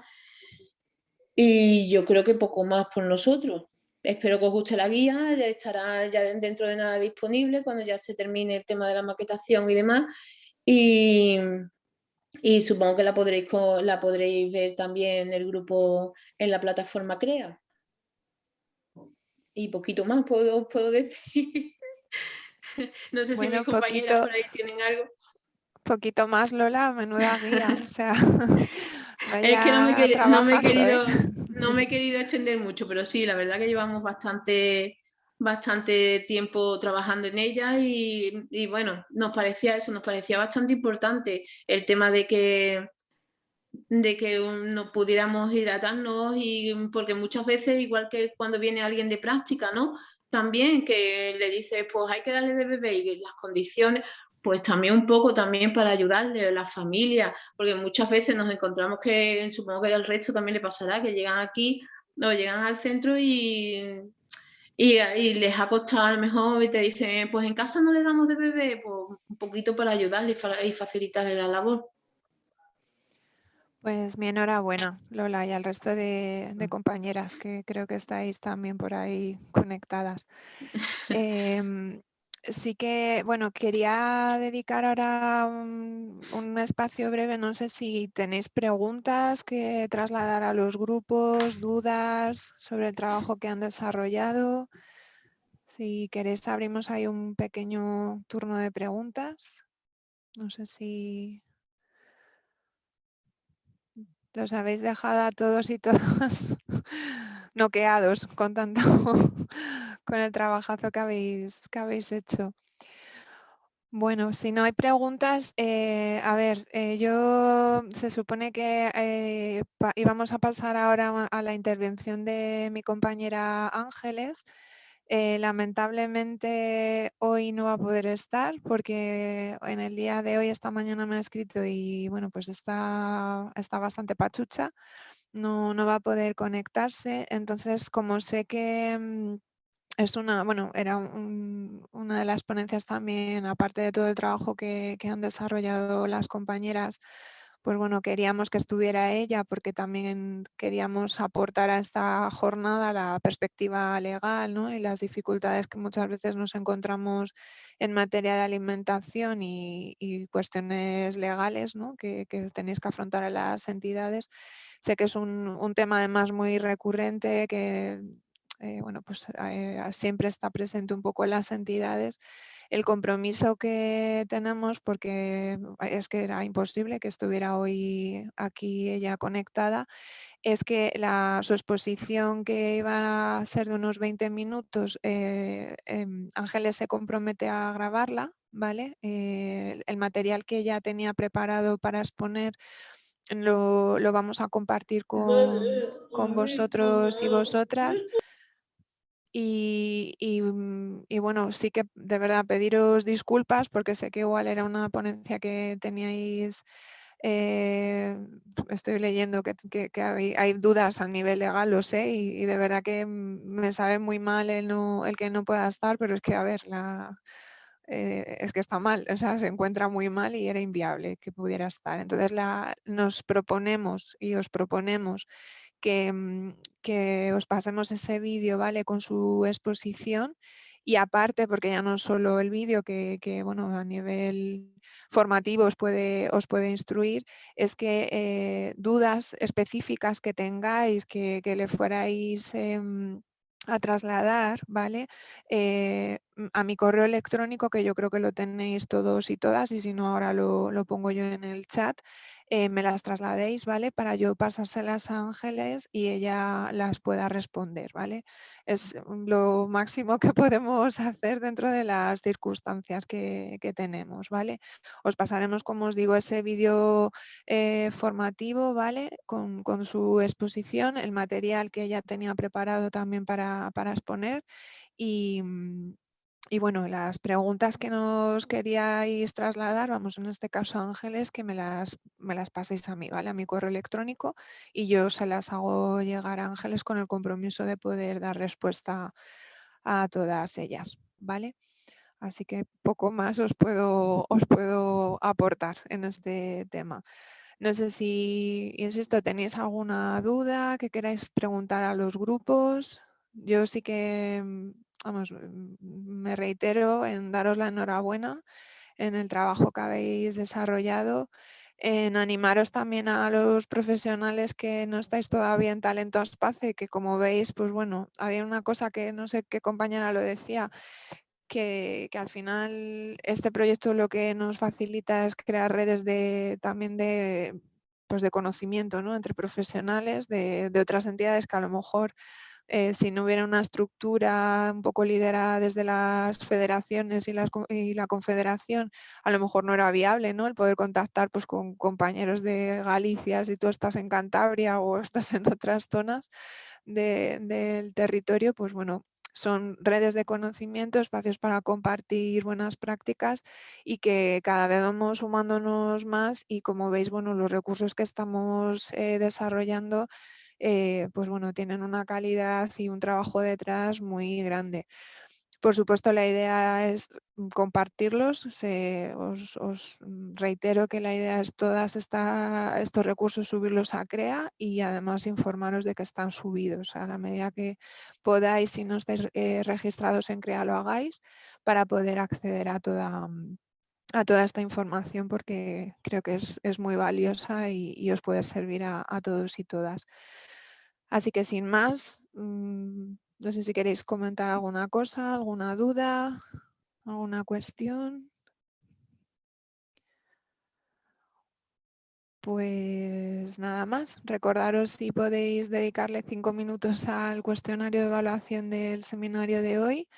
G: Y yo creo que poco más por nosotros. Espero que os guste la guía, estará ya dentro de nada disponible cuando ya se termine el tema de la maquetación y demás. Y, y supongo que la podréis, la podréis ver también en el grupo en la plataforma CREA. Y poquito más puedo, puedo decir. no sé si mis compañeras por ahí tienen algo.
A: Poquito más, Lola, menuda guía. o sea,
G: es que no me, he querido, ¿eh? no me he querido extender mucho, pero sí, la verdad que llevamos bastante bastante tiempo trabajando en ella y, bueno, nos parecía eso, nos parecía bastante importante el tema de que de que nos pudiéramos hidratarnos y porque muchas veces, igual que cuando viene alguien de práctica, ¿no? También que le dices, pues hay que darle de beber y las condiciones, pues también un poco también para ayudarle a la familia, porque muchas veces nos encontramos que, supongo que al resto también le pasará, que llegan aquí o llegan al centro y y, les ha costado a lo mejor y te dicen, pues en casa no le damos de bebé, pues un poquito para ayudarle y facilitarle la labor.
A: Pues mi enhorabuena, Lola, y al resto de, compañeras que creo que estáis también por ahí conectadas. Em, sí que, bueno, quería dedicar ahora un, un, espacio breve, no sé si tenéis preguntas que trasladar a los grupos, dudas sobre el trabajo que han desarrollado. Si queréis abrimos ahí un pequeño turno de preguntas. No sé si los habéis dejado a todos y todas noqueados con tanto con el trabajazo que habéis, que habéis hecho. Bueno, si no hay preguntas, eh, a ver, eh, yo se supone que eh, íbamos a pasar ahora a la intervención de mi compañera Ángeles. Lamentablemente hoy no va a poder estar porque en el día de hoy, esta mañana me ha escrito y bueno, pues está, está bastante pachucha, no, no va a poder conectarse. Entonces, como sé que mm, es una, bueno, era una de las ponencias también, aparte de todo el trabajo que, han desarrollado las compañeras, pues bueno, queríamos que estuviera ella porque también queríamos aportar a esta jornada la perspectiva legal ¿no? y las dificultades que muchas veces nos encontramos en materia de alimentación y, cuestiones legales ¿no? que, tenéis que afrontar a las entidades. Sé que es un, un tema además muy recurrente que eh, bueno, pues eh, siempre está presente un poco en las entidades. El compromiso que tenemos, porque es que era imposible que estuviera hoy aquí ella conectada, es que la, su exposición que iba a ser de unos 20 minutos, eh, em, Ángeles se compromete a grabarla, ¿vale? el material que ella tenía preparado para exponer lo, vamos a compartir con, con vosotros y vosotras. Mm, y, bueno, sí que de verdad pediros disculpas porque sé que igual era una ponencia que teníais, eh, estoy leyendo que, hay, dudas a nivel legal, lo sé, y, de verdad que me sabe muy mal el, que no pueda estar, pero es que, a ver, eh, es que está mal, o sea, se encuentra muy mal y era inviable que pudiera estar. Entonces nos proponemos y os proponemos Mm, que, os pasemos ese vídeo, ¿vale? Con su exposición y aparte, porque ya no solo el vídeo que, bueno, a nivel formativo os puede, os puede instruir, es que eh, dudas específicas que tengáis, que, le fuerais em, a trasladar, ¿vale? Eh, a mi correo electrónico, que yo creo que lo tenéis todos y todas, y si no ahora lo pongo yo en el chat, eh, me las trasladéis, ¿vale? Para yo pasárselas a Ángeles y ella las pueda responder, ¿vale? Es lo máximo que podemos hacer dentro de las circunstancias que, tenemos, ¿vale? Os pasaremos, como os digo, ese vídeo eh, formativo, ¿vale? Con, su exposición, el material que ella tenía preparado también para, para exponer y, mm, y bueno, las preguntas que nos queríais trasladar, vamos, en este caso Ángeles, que me las, me las paséis a mí, ¿vale? A mi correo electrónico y yo se las hago llegar a Ángeles con el compromiso de poder dar respuesta a todas ellas, ¿vale? Así que poco más os puedo, os puedo aportar en este tema. No sé si, insisto, tenéis alguna duda que queráis preguntar a los grupos. Yo sí que vamos, me reitero en daros la enhorabuena en el trabajo que habéis desarrollado, en animaros también a los profesionales que no estáis todavía en Talento Espacio, que como veis, pues bueno, había una cosa que no sé qué compañera lo decía, que, al final este proyecto lo que nos facilita es crear redes de, también de, pues de conocimiento ¿no? entre profesionales de, de otras entidades que a lo mejor eh, si no hubiera una estructura un poco liderada desde las federaciones y, la confederación, a lo mejor no era viable ¿no? el poder contactar pues, con compañeros de Galicia si tú estás en Cantabria o estás en otras zonas del territorio, pues bueno, son redes de conocimiento, espacios para compartir buenas prácticas y que cada vez vamos sumándonos más y como veis, bueno, los recursos que estamos eh, desarrollando eh, pues bueno, tienen una calidad y un trabajo detrás muy grande. Por supuesto, la idea es compartirlos. os, reitero que la idea es todos estos recursos subirlos a CREA y además informaros de que están subidos. A la medida que podáis, si no estáis eh, registrados en CREA, lo hagáis para poder acceder a toda, a toda esta información porque creo que es, muy valiosa y, os puede servir a todos y todas. Así que sin más, mm, no sé si queréis comentar alguna cosa, alguna duda, alguna cuestión. Pues nada más, recordaros si podéis dedicarle cinco minutos al cuestionario de evaluación del seminario de hoy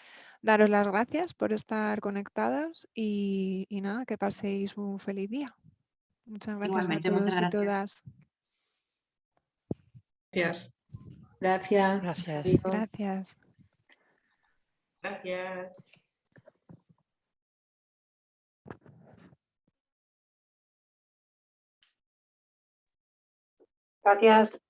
A: daros las gracias por estar conectados y, nada, que paséis un feliz día. Muchas gracias a todos y todas.
F: Gracias.
G: Gracias.
A: Gracias.
F: Gracias.
G: Gracias.